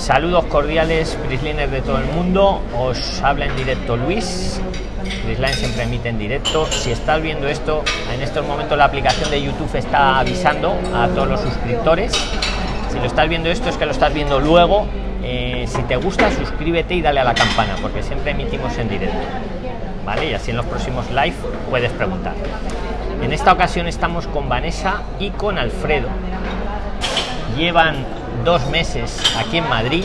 Saludos cordiales, Prisliners de todo el mundo. Os habla en directo Luis. Prisline siempre emite en directo. Si estás viendo esto, en estos momentos la aplicación de YouTube está avisando a todos los suscriptores. Si lo estás viendo esto es que lo estás viendo luego. Eh, si te gusta, suscríbete y dale a la campana, porque siempre emitimos en directo. ¿Vale? Y así en los próximos live puedes preguntar. En esta ocasión estamos con Vanessa y con Alfredo. Llevan dos meses aquí en Madrid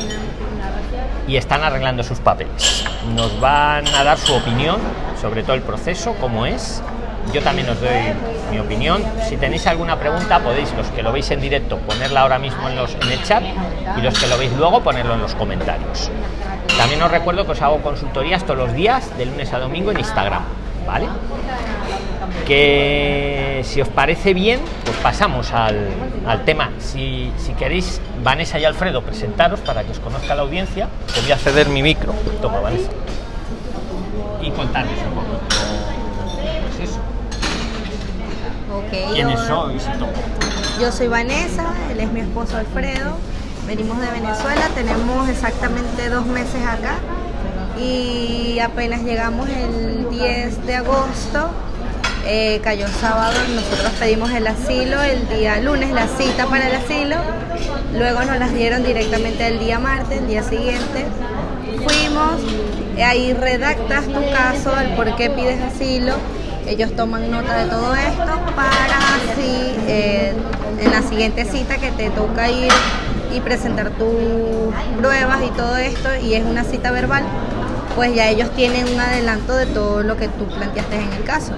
y están arreglando sus papeles. Nos van a dar su opinión sobre todo el proceso, cómo es. Yo también os doy mi opinión. Si tenéis alguna pregunta, podéis, los que lo veis en directo, ponerla ahora mismo en, los, en el chat y los que lo veis luego, ponerlo en los comentarios. También os recuerdo que os hago consultorías todos los días, de lunes a domingo, en Instagram. ¿Vale? Que si os parece bien, pues pasamos al, al tema. Si, si, queréis, Vanessa y Alfredo, presentaros para que os conozca la audiencia. Te voy a ceder mi micro. Toma, Vanessa. Y contarles un poco. Pues eso. Okay, ¿Quiénes hola. sois y todo? Yo soy Vanessa, él es mi esposo Alfredo. Venimos de Venezuela, tenemos exactamente dos meses acá y apenas llegamos el 10 de agosto, eh, cayó sábado, nosotros pedimos el asilo el día lunes, la cita para el asilo, luego nos las dieron directamente el día martes, el día siguiente. Fuimos, eh, ahí redactas tu caso, el por qué pides asilo, ellos toman nota de todo esto para así eh, en la siguiente cita que te toca ir y presentar tus pruebas y todo esto y es una cita verbal, pues ya ellos tienen un adelanto de todo lo que tú planteaste en el caso.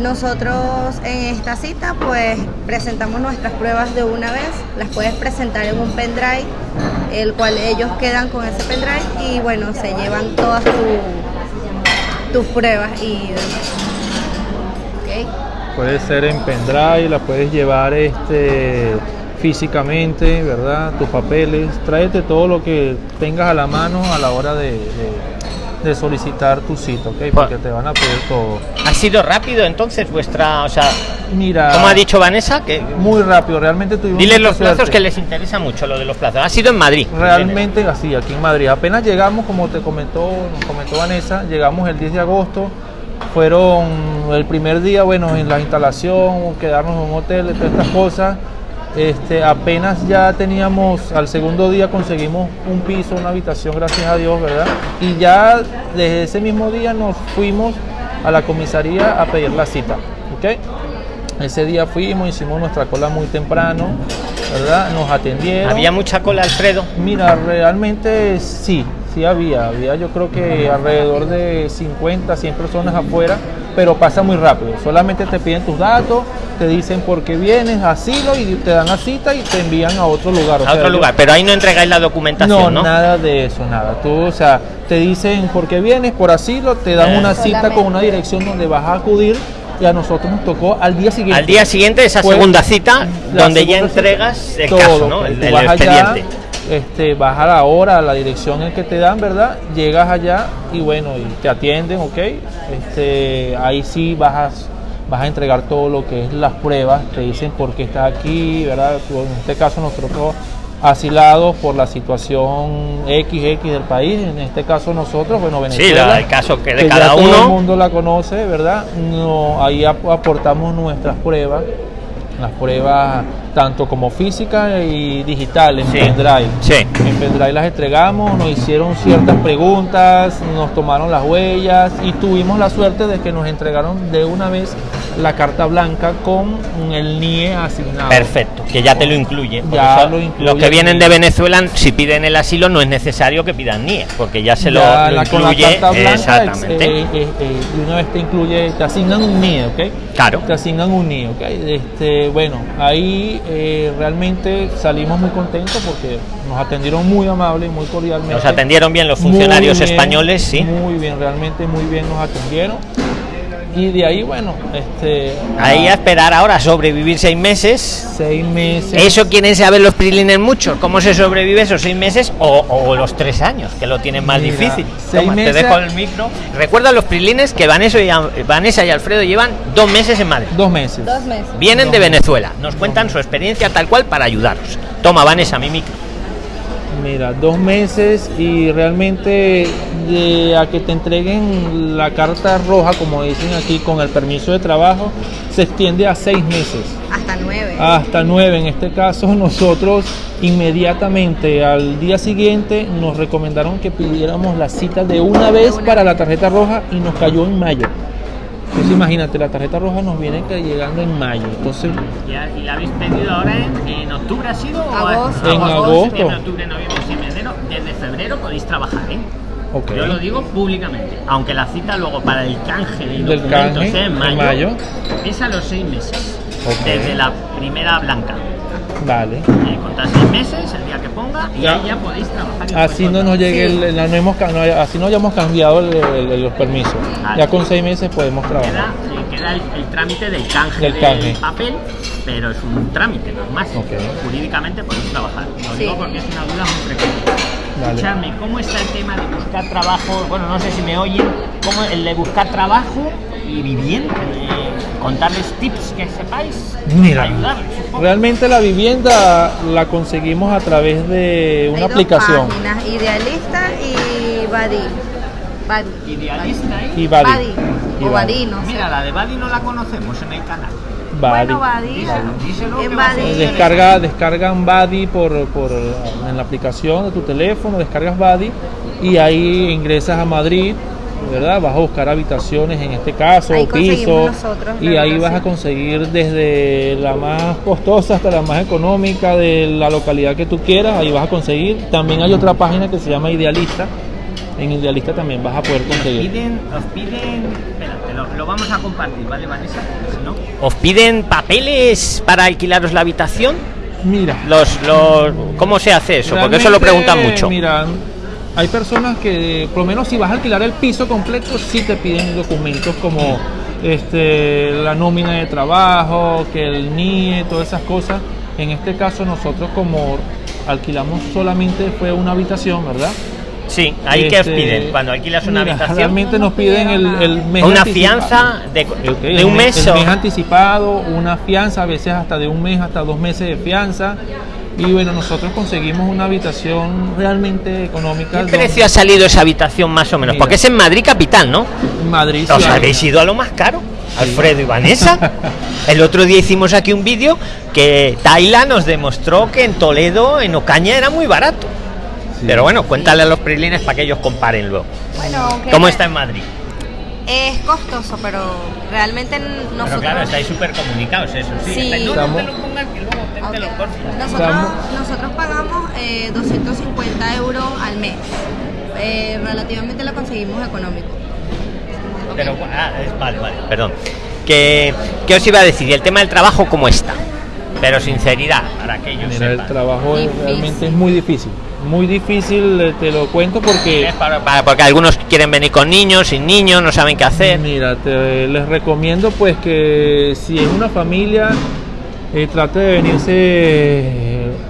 Nosotros en esta cita pues presentamos nuestras pruebas de una vez, las puedes presentar en un pendrive, el cual ellos quedan con ese pendrive y bueno, se llevan todas tu- tus pruebas y demás. ¿Ok? Puede ser en pendrive, la puedes llevar este físicamente, ¿verdad? Tus papeles, tráete todo lo que tengas a la mano a la hora de- de solicitar tu cita, ¿ok? Porque te van a pedir todo. ¿Ha sido rápido entonces vuestra, o sea, Mira, como ha dicho Vanessa, que muy rápido, realmente tuvimos Dile los plazos suerte. que les interesa mucho, lo de los plazos. Ha sido en Madrid. Realmente así, aquí en Madrid. Apenas llegamos, como te comentó, nos comentó Vanessa, llegamos el 10 de agosto. Fueron el primer día, bueno, en la instalación, quedarnos en un hotel, todas estas cosas. Este, apenas ya teníamos, al segundo día conseguimos un piso, una habitación, gracias a Dios, ¿verdad? Y ya desde ese mismo día nos fuimos a la comisaría a pedir la cita, ¿ok? Ese día fuimos, hicimos nuestra cola muy temprano, ¿verdad? Nos atendieron. Había mucha cola, Alfredo. Mira, realmente sí, sí había. Había yo creo que alrededor de 50, 100 personas afuera, pero pasa muy rápido. Solamente te piden tus datos, te dicen por qué vienes, asilo y te dan la cita y te envían a otro lugar. o A sea, otro yo- lugar, pero ahí no entregáis la documentación, ¿no? no, nada de eso, nada. Tú, o sea, te dicen por qué vienes, por asilo, te dan Eh. una cita Solamente. con una dirección donde vas a acudir y a nosotros nos tocó al día siguiente. Al día siguiente esa segunda cita donde ya cita, entregas el todo, caso, ¿no? El, el allá, expediente. Este, vas a la hora, a la dirección en que te dan, ¿verdad? Llegas allá y bueno, y te atienden, ¿ok? Este, ahí sí vas a, vas a entregar todo lo que es las pruebas, te dicen por qué estás aquí, ¿verdad? En este caso nosotros asilados por la situación XX del país, en este caso nosotros, bueno, Sí, Venezuela. la- el caso que de que cada ya Todo el uno. mundo la conoce, ¿verdad? No, ahí ap- aportamos nuestras pruebas, las pruebas tanto como físicas y digitales en Sí. pendrive. Sí. En pendrive las entregamos, nos hicieron ciertas preguntas, nos tomaron las huellas y tuvimos la suerte de que nos entregaron de una vez la carta blanca con el NIE asignado. Perfecto, que ya te lo incluye. Ya lo incluye los que vienen de Venezuela, si piden el asilo, no es necesario que pidan NIE, porque ya se lo, Ya lo la- con la incluye. carta blanca, exactamente. eh, eh, eh, de una vez te incluye, te asignan un NIE, ¿ok? Claro. Te asignan un NIE, ¿ok? Este, bueno, ahí eh, realmente salimos muy contentos porque nos atendieron muy amable y muy cordialmente. Nos atendieron bien los funcionarios bien, españoles, sí. Muy bien, realmente muy bien nos atendieron. Y de ahí, bueno, este, Ahí a esperar ahora sobrevivir seis meses. seis meses. Eso quieren saber los prilines muchos, cómo se sobrevive esos seis meses o, o los tres años, que lo tienen más Mira, difícil. seis Toma, te meses- dejo el micro. Recuerda los prilines que Vanessa y, Vanessa y Alfredo llevan dos meses en Madrid. Dos meses. Dos meses. Vienen de Venezuela, nos cuentan su experiencia tal cual para ayudaros. Toma, Vanessa, mi micro. Mira, dos meses y realmente de a que te entreguen la carta roja, como dicen aquí, con el permiso de trabajo, se extiende a seis meses. Hasta nueve. Hasta nueve. En este caso, nosotros inmediatamente al día siguiente nos recomendaron que pidiéramos la cita de una vez para la tarjeta roja y nos cayó en mayo. Entonces imagínate, la tarjeta roja nos viene que llegando en mayo. Entonces, Ya, ¿Y la habéis pedido ahora en, en octubre ha sido? o Agosto. En agosto. septiembre, octubre, noviembre, diciembre, enero. Desde febrero podéis trabajar, ¿eh? ok. Yo lo digo públicamente. Aunque la cita luego para el canje de Del documentos canje, sea en en mayo, es a los seis meses. Desde la primera blanca. Vale. Eh, contar seis meses, el día que ponga, y Ya. ahí ya podéis trabajar. Así no nos llegue Sí. el, no hemos, no, así no hayamos cambiado el- el- los permisos. Ya con seis meses podemos Queda, trabajar. eh, queda el, el trámite del canje Del papel, pero es un trámite, no es más. Ok. Jurídicamente podéis trabajar. Lo Sí. digo porque es una duda muy frecuente. Vale. Escuchadme, ¿cómo está el tema de buscar trabajo? Bueno, no sé si me oyen. ¿Cómo el de buscar trabajo y vivienda? Eh, contarles tips que sepáis. Mira, realmente la vivienda la conseguimos a través de una Hay dos aplicación. páginas, Idealista y Badi. Badi. Idealista. Y Badi. O Badi. No sé. Mira, la de Badi no la conocemos en el canal. Badi. Bueno, Badi. Díselo, díselo que En Descarga, descargan Badi por, por, en la aplicación de tu teléfono, descargas Badi y ahí ingresas a Madrid, ¿verdad? Vas a buscar habitaciones en este caso, Ahí o conseguimos piso, nosotros y ahí vas a conseguir desde la más costosa hasta la más económica de la localidad que tú quieras, ahí vas a conseguir. También hay otra página que se llama Idealista, en Idealista también vas a poder conseguir. piden, os piden, espérate, lo, lo vamos a compartir, ¿vale, Vanessa? Si no. ¿Os piden papeles para alquilaros la habitación? Mira, Los, los, ¿Cómo se hace eso? Porque eso lo preguntan mucho. Mira, hay personas que, por lo menos si vas a alquilar el piso completo, sí te piden documentos como este, la nómina de trabajo, que el NIE, todas esas cosas. En este caso nosotros como alquilamos solamente fue una habitación, ¿verdad? Sí, ahí que Este, piden cuando alquilas una mira, habitación. Realmente No nos piden el, el mes Una anticipado. fianza de, Ok, de un me- mes el mes anticipado, una fianza, a veces hasta de un mes hasta dos meses de fianza. Y bueno, nosotros conseguimos una habitación realmente económica. ¿Qué donde- precio ha salido esa habitación más o menos? Mira. Porque es en Madrid capital, ¿no? en Madrid. ¿Os habéis ido a lo más caro? Alfredo y Vanessa. El otro día hicimos aquí un vídeo que Taila nos demostró que en Toledo, en Ocaña, era muy barato. Sí. Pero bueno, cuéntale a los prilines para que ellos comparen luego. Bueno, ¿Cómo está en Madrid? Es costoso, pero realmente nosotros... Pero claro, estáis súper comunicados, eso sí. Sí. Estáis- no, no Estamos- te lo pongas, que luego te, te lo Ok. corto. Nosotros, nosotros pagamos eh, 250 euros al mes. Eh, relativamente lo conseguimos económico. Pero, ah, es- vale, vale, perdón. Que, ¿Qué os iba a decir? ¿Y el tema del trabajo cómo está? Pero sinceridad, para que ellos Mira, el trabajo es- Difícil. realmente es muy difícil. Muy difícil, eh, te lo cuento porque... Para- para- porque algunos quieren venir con niños, sin niños, no saben qué hacer. Mira, te, les recomiendo pues que si es una familia, eh, trate de venirse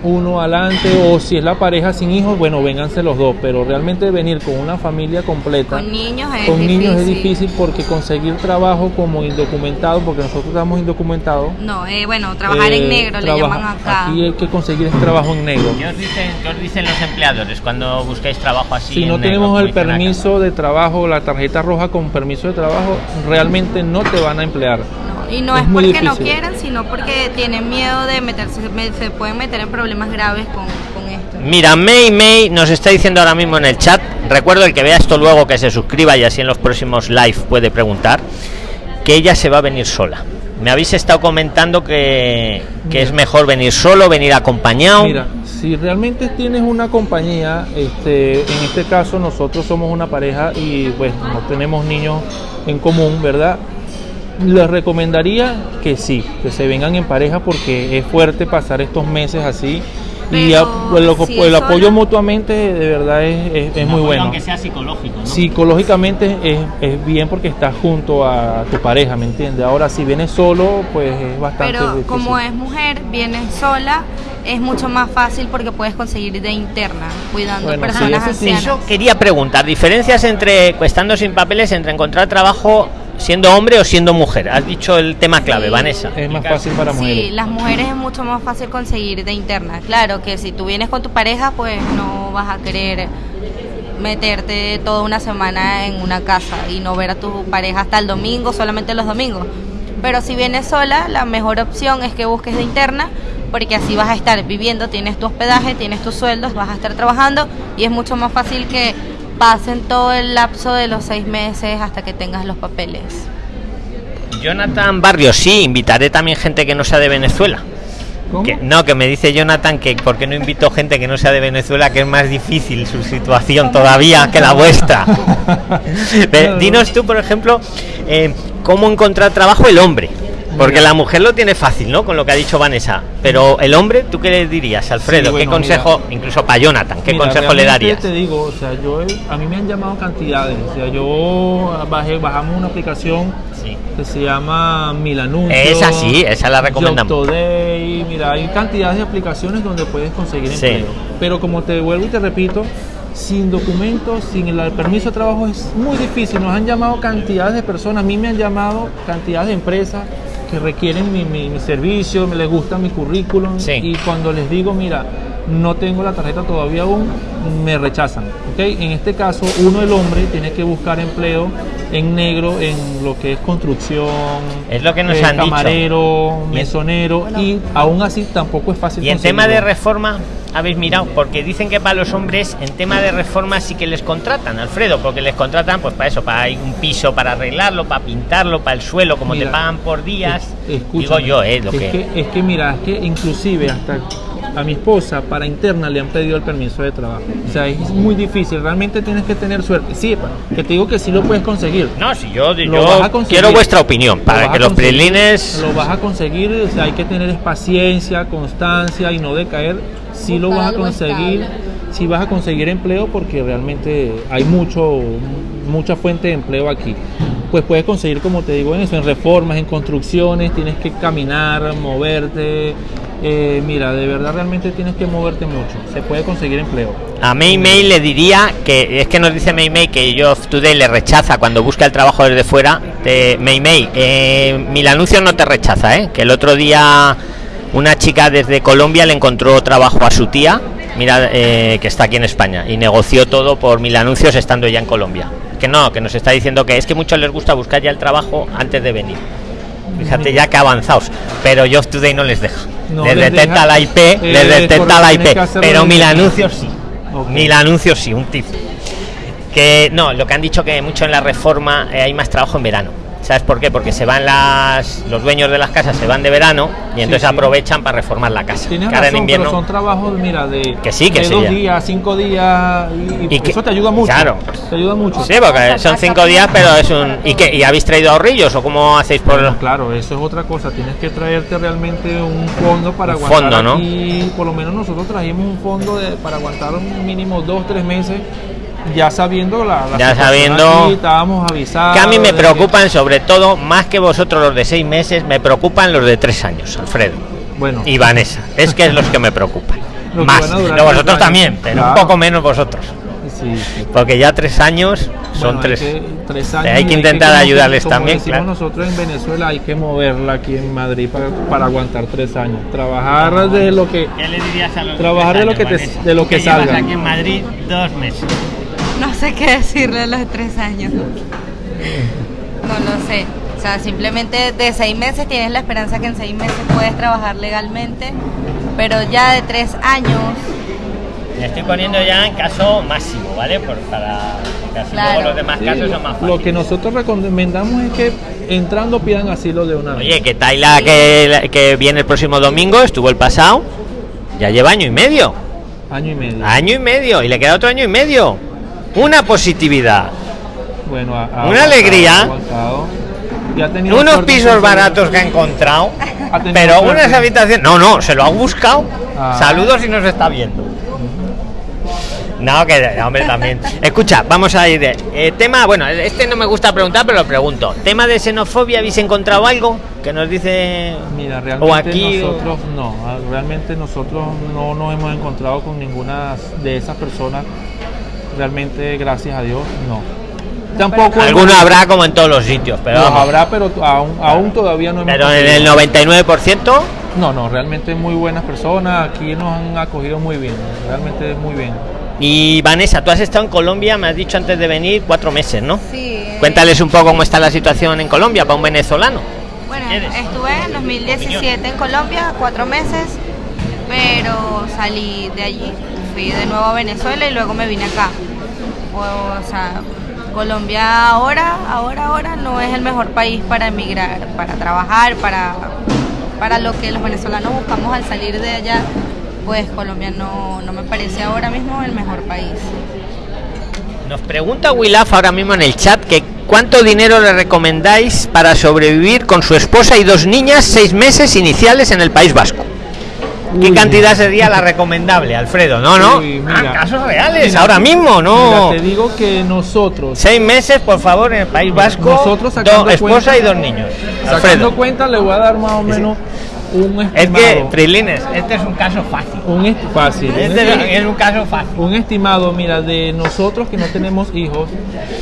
uno adelante o si es la pareja sin hijos, bueno, vénganse los dos, pero realmente venir con una familia completa. Con niños es con difícil. niños es difícil porque conseguir trabajo como indocumentado, porque nosotros estamos indocumentados. No, eh, bueno, trabajar en eh, negro le llaman acá. Aquí hay que conseguir es trabajo en negro. ¿Qué os dicen, qué os dicen los empleadores cuando buscáis trabajo así? Si en no negro, tenemos el permiso de trabajo, la tarjeta roja con permiso de trabajo, realmente no te van a emplear. No, y no Es porque no quieran, sino porque tienen miedo de meterse, me- se pueden meter en problemas graves con, con esto. Mira, May May nos está diciendo ahora mismo en el chat. Recuerdo el que vea esto luego que se suscriba y así en los próximos live puede preguntar. Que ella se va a venir sola. Me habéis estado comentando que, que es mejor venir solo, venir acompañado. Mira, si realmente tienes una compañía, este, en este caso nosotros somos una pareja y pues no tenemos niños en común, ¿verdad? Les recomendaría que sí, que se vengan en pareja porque es fuerte pasar estos meses así y a- pues, lo- si el es apoyo sola- mutuamente de verdad es, es- es muy bueno. Aunque sea psicológico, ¿no? Psicológicamente es, es bien porque estás junto a tu pareja, ¿me entiendes? Ahora si vienes solo, pues es bastante Pero difícil. como es mujer, viene sola, es mucho más fácil porque puedes conseguir de interna, cuidando Bueno, personas sí. ancianas. Eso quería preguntar, diferencias entre, estando sin papeles, entre encontrar trabajo siendo hombre o siendo mujer? Has dicho el tema clave, Sí. Vanessa. Es más fácil para Sí, mujeres. las mujeres es mucho más fácil conseguir de interna. Claro que si tú vienes con tu pareja, pues no vas a querer meterte toda una semana en una casa y no ver a tu pareja hasta el domingo, solamente los domingos. Pero si vienes sola, la mejor opción es que busques de interna, porque así vas a estar viviendo, tienes tu hospedaje, tienes tus sueldos, vas a estar trabajando y es mucho más fácil que pasen todo el lapso de los seis meses hasta que tengas los papeles. Jonathan Barrios, sí, invitaré también gente que no sea de Venezuela. ¿Cómo? Que- no, que me dice Jonathan que por qué no invito gente que no sea de Venezuela, que es más difícil su situación todavía que la vuestra. Dinos tú, por ejemplo, eh, cómo encontrar trabajo el hombre. Porque Mira. la mujer lo tiene fácil, ¿no? Con lo que ha dicho Vanessa. Pero el hombre, ¿tú qué le dirías, Alfredo? Sí, bueno, ¿Qué consejo, mira. incluso para Jonathan, qué Mira, consejo le darías? Te digo, o sea, yo a mí me han llamado cantidades. O sea, yo bajé, bajamos una aplicación Sí. que se llama Milanuncio. Esa sí, esa la recomendamos. Today, mira, hay cantidades de aplicaciones donde puedes conseguir Sí. empleo. Pero como te vuelvo y te repito, sin documentos, sin el permiso de trabajo es muy difícil. Nos han llamado cantidades de personas, a mí me han llamado cantidades de empresas que requieren mi, mi- mi servicio, me les gusta mi currículum Sí. y cuando les digo, mira, no tengo la tarjeta todavía aún, me rechazan. ¿ok? En este caso, uno, el hombre, tiene que buscar empleo en negro en lo que es construcción, Es lo que nos eh, han dicho. camarero, Y en- mesonero, y aún así tampoco es fácil Y en tema de reforma, habéis mirado, porque dicen que para los hombres en tema de reforma sí que les contratan, Alfredo, porque les contratan pues para eso, para un piso, para arreglarlo, para pintarlo, para el suelo, como Mira, te pagan por días. Es- Digo escúchame, yo, eh, lo es que... Es que mira, es que inclusive hasta a mi esposa para interna le han pedido el permiso de trabajo. O sea, es muy difícil, realmente tienes que tener suerte. Sí, que te digo que sí lo puedes conseguir. No, si yo, Lo yo vas a conseguir. quiero vuestra opinión, para que los prilines... Lo vas a conseguir, o sea, hay que tener paciencia, constancia y no decaer. Sí lo vas a conseguir, estable. sí vas a conseguir empleo porque realmente hay mucho, mucha fuente de empleo aquí. Pues puedes conseguir, como te digo, en eso, en reformas, en construcciones, tienes que caminar, moverte. eh, mira, de verdad realmente tienes que moverte mucho. Se puede conseguir empleo. A May May le diría que es que nos dice May May que Job Today le rechaza cuando busca el trabajo desde fuera. De May May, eh, no te rechaza, ¿eh? Que el otro día una chica desde Colombia le encontró trabajo a su tía, mira, eh, que está aquí en España, y negoció todo por mil anuncios estando ya en Colombia. Que no, que nos está diciendo que es que muchos les gusta buscar ya el trabajo antes de venir. Fíjate ya que avanzados, pero Job Today no les deja. No les les detecta deja. la IP, Eh, les detecta la IP, pero mil anuncios sí. Ok. Mil anuncios sí, un tip. Que no, lo que han dicho que mucho en la reforma eh, hay más trabajo en verano. ¿Sabes por qué? Porque se van las los dueños de las casas se van de verano y entonces sí. aprovechan para reformar la casa. Tienes Que en razón, invierno pero son trabajos, mira, de, Que sí, que de sí, dos días, cinco días, y, y Y que- eso te ayuda mucho. claro. Te ayuda mucho. Sí, porque son cinco días, pero es un ¿y qué? ¿Y habéis traído ahorrillos o cómo hacéis por Bueno, claro, eso es otra cosa. Tienes que traerte realmente un fondo para Un aguantar fondo, ¿no? aquí. Por lo menos nosotros trajimos un fondo de- para aguantar un mínimo dos, tres meses, ya sabiendo la, la Ya sabiendo- aquí, estábamos avisados. que a mí me de que- preocupan sobre todo más que vosotros los de seis meses, me preocupan los de tres años, Alfredo bueno, y Vanessa. Es que es los que me preocupan. Los que Más. No, vosotros también, pero un Claro. poco menos vosotros. sí, sí. Porque ya tres años son Bueno, hay tres. que- tres años Hay que intentar como- ayudarles como también, claro. nosotros en Venezuela hay que moverla aquí en Madrid para, para aguantar tres años. Trabajar de lo que ¿Qué le dirías a los Trabajar de lo que te- de lo que llevas salga. aquí en Madrid dos meses. No sé qué decirle a los tres años. No lo sé. O sea, simplemente de seis meses tienes la esperanza que en seis meses puedes trabajar legalmente, pero ya de tres años, Me estoy poniendo ya en caso máximo, ¿vale? Por, para casi Claro. todos los demás Sí, casos son más lo fáciles. que nosotros recomendamos es que entrando pidan asilo de una vez. Oye, que Taila que, que viene el próximo domingo, estuvo el pasado, ya lleva año y medio. Año y medio. Año y medio, y le queda otro año y medio. Una positividad. Bueno, ha- ha Una alegría. aguantado. Y ha tenido Unos pisos baratos que ha encontrado, Ha pero suerte. unas habitaciones. No, no, se lo ha buscado. Ah. Saludos si nos está viendo. No, que hombre también. Escucha, vamos a ir. eh, tema, bueno, este no me gusta preguntar, pero lo pregunto. Tema de xenofobia, ¿habéis encontrado algo que nos dice? Mira, realmente o aquí o- nosotros no, ah, realmente nosotros no nos hemos encontrado con ninguna de esas personas. Realmente, gracias a Dios, no. Tampoco Alguno habrá como en todos los sitios, pero habrá, pero aún, aún todavía no hemos Pero en el conseguido. 99%, No, no, realmente muy buenas personas. Aquí nos han acogido muy bien. Realmente muy bien. y Vanessa, tú has estado en Colombia, me has dicho antes de venir, cuatro meses, ¿no? Sí. eh, Cuéntales un poco cómo está la situación en Colombia para un venezolano. Bueno, estuve en 2017 en Colombia, cuatro meses, pero salí de allí. Fui de nuevo a Venezuela y luego me vine acá. O, sea, Colombia ahora, ahora, ahora no es el mejor país para emigrar, para trabajar, para, para lo que los venezolanos buscamos al salir de allá. Pues Colombia no, no me parece ahora mismo el mejor país. Nos pregunta Willaf ahora mismo en el chat que cuánto dinero le recomendáis para sobrevivir con su esposa y dos niñas seis meses iniciales en el País Vasco. ¿Qué cantidad sería la recomendable, Alfredo? No, no. Uy, Ah, mira. casos reales, Mira, ahora mismo, no. Mira, te digo que nosotros, Seis meses, por favor, en el País Vasco. Nosotros sacando dos, esposa cuenta- y dos niños. sacando Alfredo. cuenta, le voy a dar más o menos un Es que. Prilines, este es un caso fácil. un fácil. Este es un caso fácil. un estimado, mira, de nosotros que no tenemos hijos,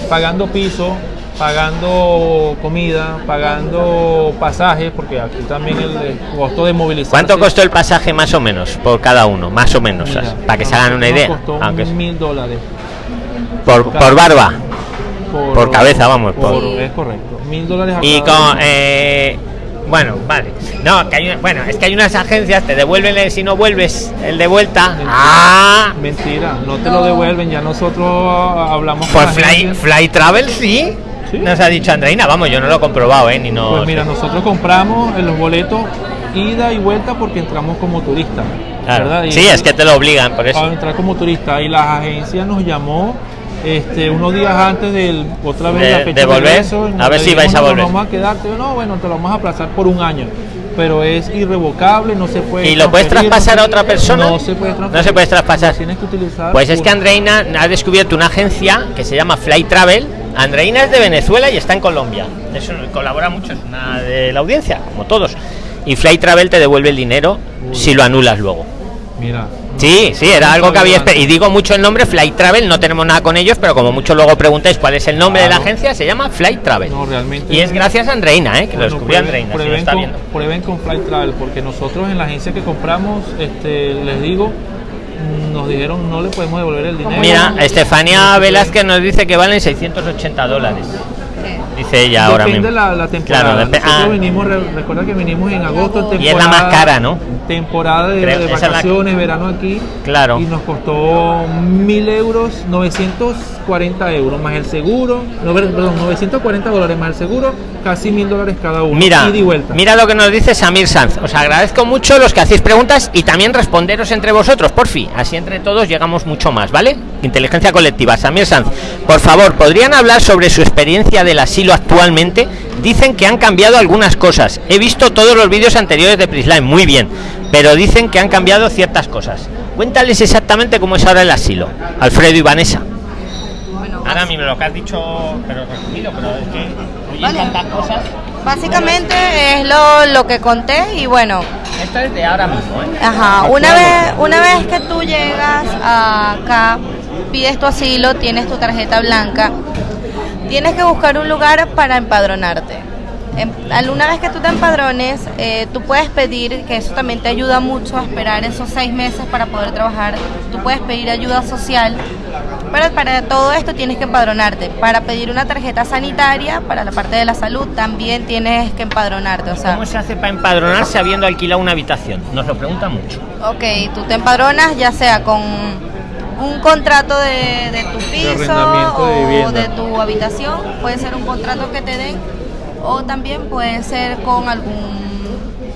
pagando piso, pagando comida, pagando pasajes, porque aquí también el, el costo de movilizar. ¿Cuánto costó el pasaje más o menos por cada uno? Más o menos, para que se hagan una idea. Costó Aunque es- mil dólares. por, por barba. Por, Por cabeza, vamos, por- Es correcto. Mil dólares a Y con. eh, bueno, vale. No, que hay una- bueno, es que hay unas agencias, te devuelven el- si no vuelves el de vuelta. Mentira. Ah, Mentira, no te lo devuelven, ya nosotros ah, hablamos por Fly. Fly Travel sí. Sí. Nos ha dicho Andreina, vamos, yo no lo he comprobado, ¿eh? Ni no. Pues mira, nosotros compramos en los boletos ida y vuelta porque entramos como turista. Claro. ¿verdad? Y- Sí, es que te lo obligan, por Para eso. entrar como turista y la agencia nos llamó este, unos días antes del otra vez De- la fecha de volver, y nos a ver si vais a "No, volver". Vamos a quedarte, no, bueno, te lo vamos a aplazar por un año, pero es irrevocable, no se puede. ¿Y lo puedes traspasar no a otra persona? No se puede transferir. No se puede traspasar. Tienes que utilizar. Pues es que. Andreina ha descubierto una agencia que se llama Fly Travel. Andreina es de Venezuela y está en Colombia. Eso colabora mucho, es una de la audiencia, como todos. Y Fly Travel te devuelve el dinero Uy. si lo anulas luego. Mira. Sí, sí, era algo que había. Y digo mucho el nombre Fly Travel, no tenemos nada con ellos, pero como mucho luego preguntáis cuál es el nombre de la agencia, se llama Fly Travel. No, realmente. Y es gracias a Andreina, ¿eh? que lo descubrió prueben- Andreina, si lo prueben está con, viendo. prueben con Flight Travel, porque nosotros en la agencia que compramos, este, les digo, nos dijeron no le podemos devolver el dinero. Mira, Estefanía No, Velázquez nos dice que valen 680 dólares. Dice ella ahora Depende mismo. la, la temporada. Claro, depe- Nosotros ah. vinimos, re- recuerda que vinimos en agosto, Y es la más cara, ¿no? Temporada de, Creo, de esa es la- vacaciones, verano aquí. Claro. Y nos costó mil euros, 940 euros, más el seguro, no, perdón, 940 dólares más el seguro, casi mil dólares cada uno. Mira, ida y vuelta. mira lo que nos dice Samir Sanz. Os agradezco mucho los que hacéis preguntas y también responderos entre vosotros, por fin. Así entre todos llegamos mucho más, ¿vale? Inteligencia colectiva. Samir Sanz, por favor, ¿podrían hablar sobre su experiencia del asilo actualmente? Dicen que han cambiado algunas cosas. He visto todos los vídeos anteriores de Prisline, muy bien. Pero dicen que han cambiado ciertas cosas. Cuéntales exactamente cómo es ahora el asilo. Alfredo y Vanessa. Bueno, Ahora mismo lo que has dicho, pero resumido, pero es que oye Vale. tantas cosas. básicamente es lo, lo que conté y bueno, Esto es de ahora mismo, ¿eh? Ajá, una vez, una vez que tú llegas acá, pides tu asilo, tienes tu tarjeta blanca, tienes que buscar un lugar para empadronarte. Em- al- Una vez que tú te empadrones, eh, tú puedes pedir, que eso también te ayuda mucho a esperar esos seis meses para poder trabajar, tú puedes pedir ayuda social, pero para todo esto tienes que empadronarte. Para pedir una tarjeta sanitaria, para la parte de la salud, también tienes que empadronarte. O sea, ¿Cómo se hace para empadronarse habiendo alquilado una habitación? Nos lo preguntan mucho. Ok, tú te empadronas ya sea con un contrato de, de tu piso de o de tu habitación, puede ser un contrato que te den o también puede ser con algún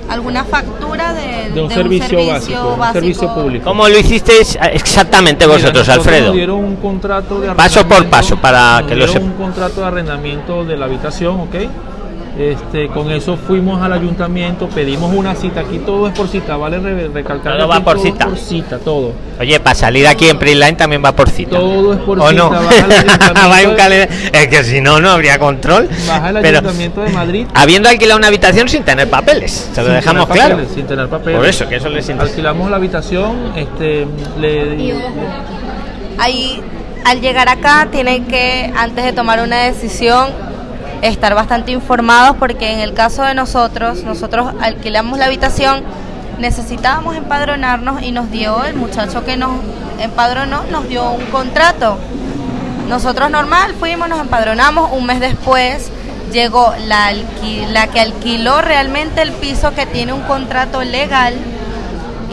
alguna factura de, de un servicio, básico, un servicio público. ¿Cómo lo hicisteis exactamente Mira, vosotros, nosotros Alfredo? Dieron un contrato de Paso por arrendamiento, paso, para que lo dieron sepa. un contrato de arrendamiento de la habitación, ¿ok? Este, con eso fuimos al ayuntamiento, pedimos una cita. Aquí todo es por cita, vale re- recalcar. Todo va por todo cita. por cita, todo. Oye, para salir aquí en Prisline también va por cita. Todo es por ¿O cita. no? Vas un de-. Es que si no, no habría control. Baja Pero ayuntamiento de Madrid. habiendo alquilado una habitación sin tener papeles, se lo sin dejamos tener claro. papeles, Sin tener papeles. Por eso, que eso les interesa. Alquilamos la habitación, este, le, Ahí al llegar acá tienen que, antes de tomar una decisión, estar bastante informados porque en el caso de nosotros, nosotros alquilamos la habitación, necesitábamos empadronarnos y nos dio, el muchacho que nos empadronó, nos dio un contrato. Nosotros normal fuimos, nos empadronamos, un mes después llegó la, la que alquiló realmente el piso que tiene un contrato legal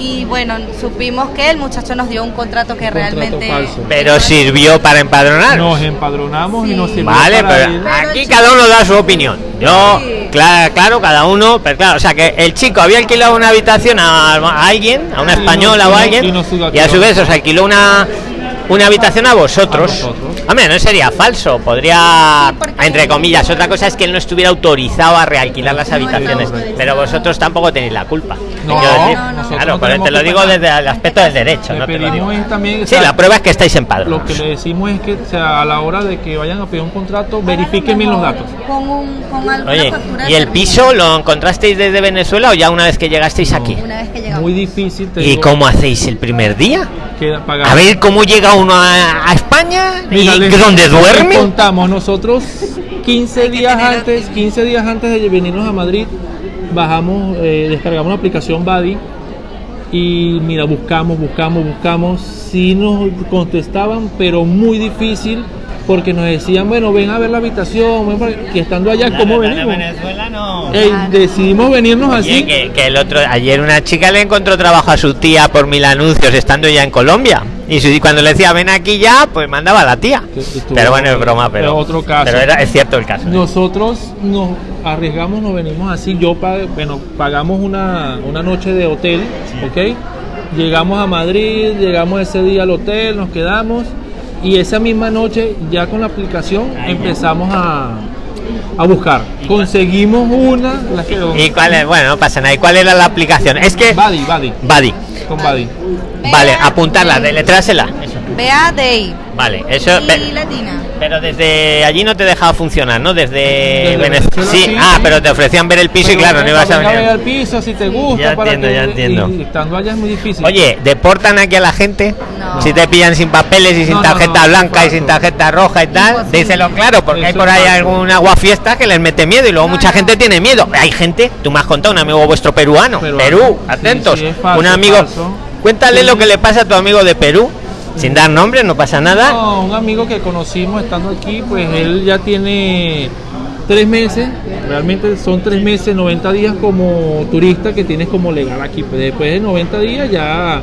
y bueno, supimos que el muchacho nos dio un contrato que realmente... Pero sirvió para empadronar. Nos empadronamos y nos sirvió Vale, pero aquí cada uno da su opinión. Yo, claro, claro, cada uno, pero claro, o sea que el chico había alquilado una habitación a, alguien, a una española o a alguien, y, a su vez os alquiló una una habitación a vosotros. Hombre, no sería falso, podría, entre comillas, otra cosa es que él no estuviera autorizado a realquilar las habitaciones, pero vosotros tampoco tenéis la culpa. No, claro, pero te lo digo desde el aspecto del derecho. No También, sí, la prueba es que estáis en padre. Lo que le decimos es que sea, a la hora de que vayan a pedir un contrato, verifiquen bien los datos. Oye, ¿y el piso lo encontrasteis desde Venezuela o ya una vez que llegasteis aquí? Una vez que llegamos. Muy difícil. ¿Y cómo hacéis el primer día? A ver cómo llega uno a, España y dónde duerme. Contamos nosotros 15 días antes, 15 días antes de venirnos a Madrid, bajamos, eh, descargamos la aplicación Buddy y mira, buscamos, buscamos, buscamos, sí nos contestaban, pero muy difícil porque nos decían, bueno, ven a ver la habitación, que estando allá, ¿cómo venimos? Venezuela no. decidimos venirnos así. que, el otro, ayer una chica le encontró trabajo a su tía por mil anuncios estando ya en Colombia. Y cuando le decía, ven aquí ya, pues mandaba a la tía. pero bueno, es broma, pero, otro caso. pero era, es cierto el caso. Nosotros nos arriesgamos, nos venimos así. Yo, bueno, pagamos una, una noche de hotel, ¿ok? Llegamos a Madrid, llegamos ese día al hotel, nos quedamos y esa misma noche ya con la aplicación empezamos a, a buscar. Conseguimos una. ¿Y cuál es? Bueno, no pasa nada. ¿Y cuál era la aplicación? Es que. Buddy, Buddy. Buddy. Con Buddy. Vale, apuntarla, deletrásela. Vea Day. Vale, eso. Y latina. Pero desde allí no te dejaba funcionar, ¿no? Desde, Venezuela. Sí, ah, pero te ofrecían ver el piso y claro, no ibas a venir. ver el piso si te gusta. Ya entiendo, ya entiendo. Y, estando allá es muy difícil. Oye, ¿deportan aquí a la gente? Si te pillan sin papeles y sin tarjeta blanca y sin tarjeta roja y tal, díselo claro, porque hay por ahí alguna fiesta que les mete miedo y luego mucha gente tiene miedo. Hay gente, tú me has contado, un amigo vuestro peruano, Perú, atentos, un amigo. Cuéntale lo que le pasa a tu amigo de Perú sin dar nombre, no pasa nada. No, un amigo que conocimos estando aquí, pues él ya tiene tres meses, realmente son tres meses, 90 días como turista que tienes como legal aquí. Pues después de 90 días ya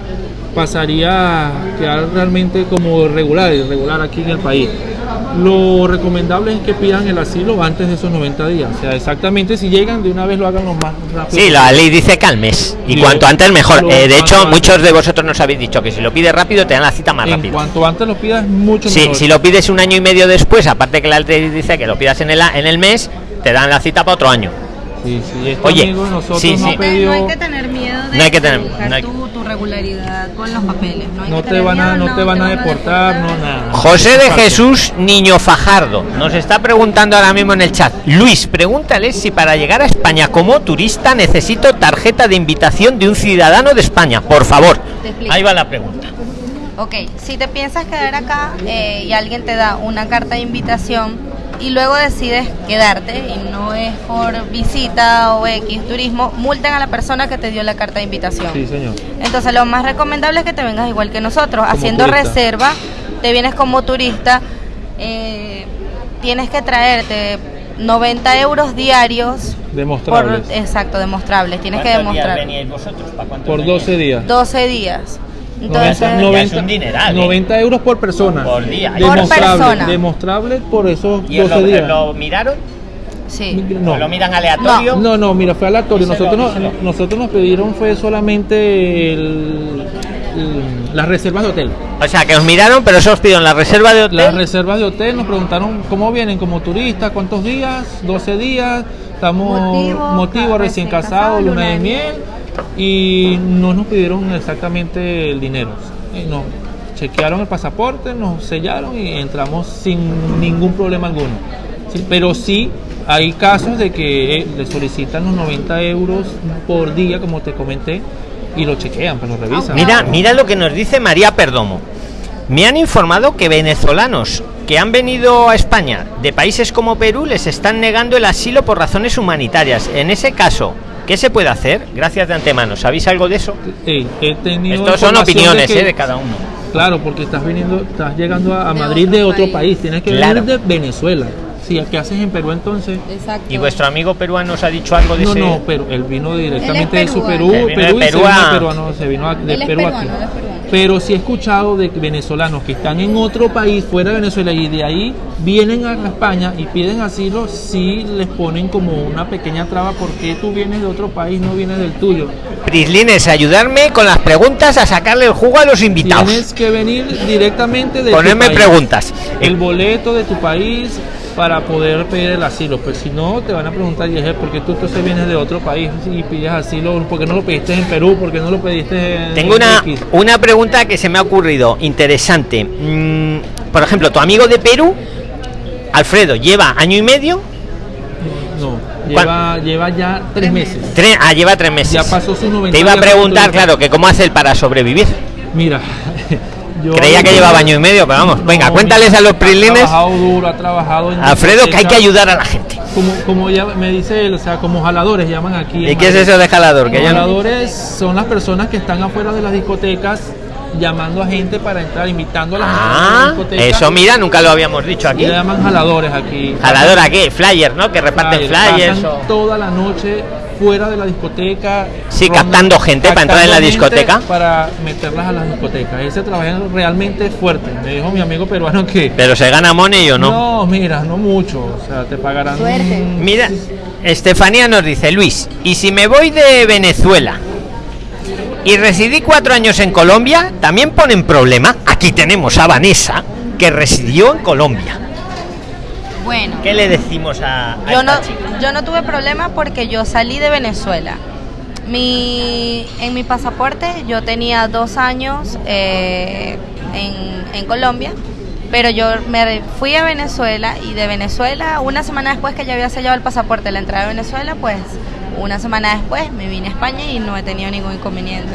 pasaría a quedar realmente como regular, irregular aquí en el país. Lo recomendable es que pidan el asilo antes de esos 90 días. O sea, exactamente si llegan, de una vez lo hagan lo más rápido. Sí, la ley dice que al mes. Y cuanto antes mejor. Eh, de hecho, muchos de vosotros nos habéis dicho que si lo pides rápido te dan la cita más rápido. Cuanto antes lo pidas, mucho sí, Si lo pides un año y medio después, aparte que la ley dice que lo pidas en el, en el mes, te dan la cita para otro año. Sí, sí, este Oye, nosotros sí, sí. No hay que tener miedo de no hay que tener, tu, tu, regularidad con los papeles. No, te, van a, no, te van a deportar, no nada. José de Jesús Niño Fajardo nos está preguntando ahora mismo en el chat. Luis, pregúntale si para llegar a España como turista necesito tarjeta de invitación de un ciudadano de España. Por favor. Ahí va la pregunta. Ok, si te piensas quedar acá eh, y alguien te da una carta de invitación y luego decides quedarte y no es por visita o X turismo, multen a la persona que te dio la carta de invitación. Sí, señor. Entonces lo más recomendable es que te vengas igual que nosotros, haciendo reserva, te vienes como turista, eh, tienes que traerte 90 euros diarios. Demostrables. exacto, demostrables. Tienes que demostrar. vosotros? por 12 días. 12 días. Entonces, 90, 90, 90 euros por persona. Por día. Demostrable, por persona. Demostrable por esos 12 lo, días. ¿Lo miraron? Sí. No. ¿Lo miran aleatorio? No, no, mira, fue aleatorio. Nosotros, nos, nosotros nos pidieron fue solamente el, las reservas de hotel. O sea, que os miraron, pero eso os pidieron la reserva de hotel. Las reservas de hotel nos preguntaron cómo vienen como turistas, cuántos días, 12 días, estamos motivo, motivo recién casados, luna de miel y no nos pidieron exactamente el dinero. Nos chequearon el pasaporte, nos sellaron y entramos sin ningún problema alguno. pero sí hay casos de que eh, le solicitan los 90 euros por día, como te comenté, y lo chequean, pero pues lo revisan. Mira, mira lo que nos dice María Perdomo. Me han informado que venezolanos que han venido a España de países como Perú les están negando el asilo por razones humanitarias. En ese caso, ¿qué se puede hacer? Gracias de antemano. ¿Sabéis algo de eso? Sí, he tenido Estos son opiniones de que- ¿eh? de cada uno. Claro, porque estás viniendo, estás llegando a, a Madrid de otro país. tienes que Claro. venir de Venezuela. Sí, ¿qué haces en Perú entonces? Exacto. ¿Y vuestro amigo peruano os ha dicho algo de No, ese? no, pero él vino directamente de su. Perú, Él vino de Perú y se Perú vino a- peruano, se vino a- de Él es Perú peruano, aquí. él es peruano. Pero sí he escuchado de venezolanos que están en otro país fuera de Venezuela y de ahí vienen a España y piden asilo, sí les ponen como una pequeña traba porque tú vienes de otro país, no vienes del tuyo. Prislines, ayudarme con las preguntas a sacarle el jugo a los invitados. Tienes que venir directamente de tu Ponerme preguntas. El boleto de tu país para poder pedir el asilo. Pues si no, te van a preguntar, y es porque tú entonces vienes de otro país y pides asilo, ¿por qué no lo pediste en Perú? ¿Por qué no lo pediste en Tengo una, X? una pregunta que se me ha ocurrido interesante. Mm, por ejemplo, tu amigo de Perú, Alfredo, lleva año y medio. No, lleva, lleva ya tres meses. Tres, ah, lleva tres meses. Ya pasó sus 90 Te iba a preguntar, claro, que cómo hace él para sobrevivir. Mira, yo Creía que llevaba año y medio, pero vamos, venga, cuéntales a los Ha prislines. trabajado duro, ha trabajado Alfredo, que hay que ayudar a la gente. Como, como ya me dice él, o sea, como jaladores llaman aquí. ¿Y qué es eso de jalador? Que Los jaladores son las personas que están afuera de las discotecas llamando a gente para entrar, invitando a la gente a Ah, la discoteca. eso mira, nunca lo habíamos dicho aquí. Le llaman jaladores aquí. Jalador aquí, flyers, ¿no? Que reparten flyers. Pasan o- toda la noche fuera de la discoteca. Sí, captando gente para entrar en la discoteca. Para meterlas a las discotecas. Ese trabajo es realmente fuerte. Me dijo mi amigo peruano que. Pero se gana money o no. No, mira, no mucho. O sea, te pagarán. Suerte. Mira, Estefanía nos dice, Luis, ¿y si me voy de Venezuela y residí cuatro años en Colombia, también ponen problema? Aquí tenemos a Vanessa, que residió en Colombia. Bueno, ¿Qué le decimos a, a yo no, chica? yo no tuve problema porque yo salí de Venezuela. Mi, en mi pasaporte yo tenía dos años eh, en, en Colombia, pero yo me fui a Venezuela y de Venezuela, una semana después que ya había sellado el pasaporte la entrada de Venezuela, pues una semana después me vine a España y no he tenido ningún inconveniente.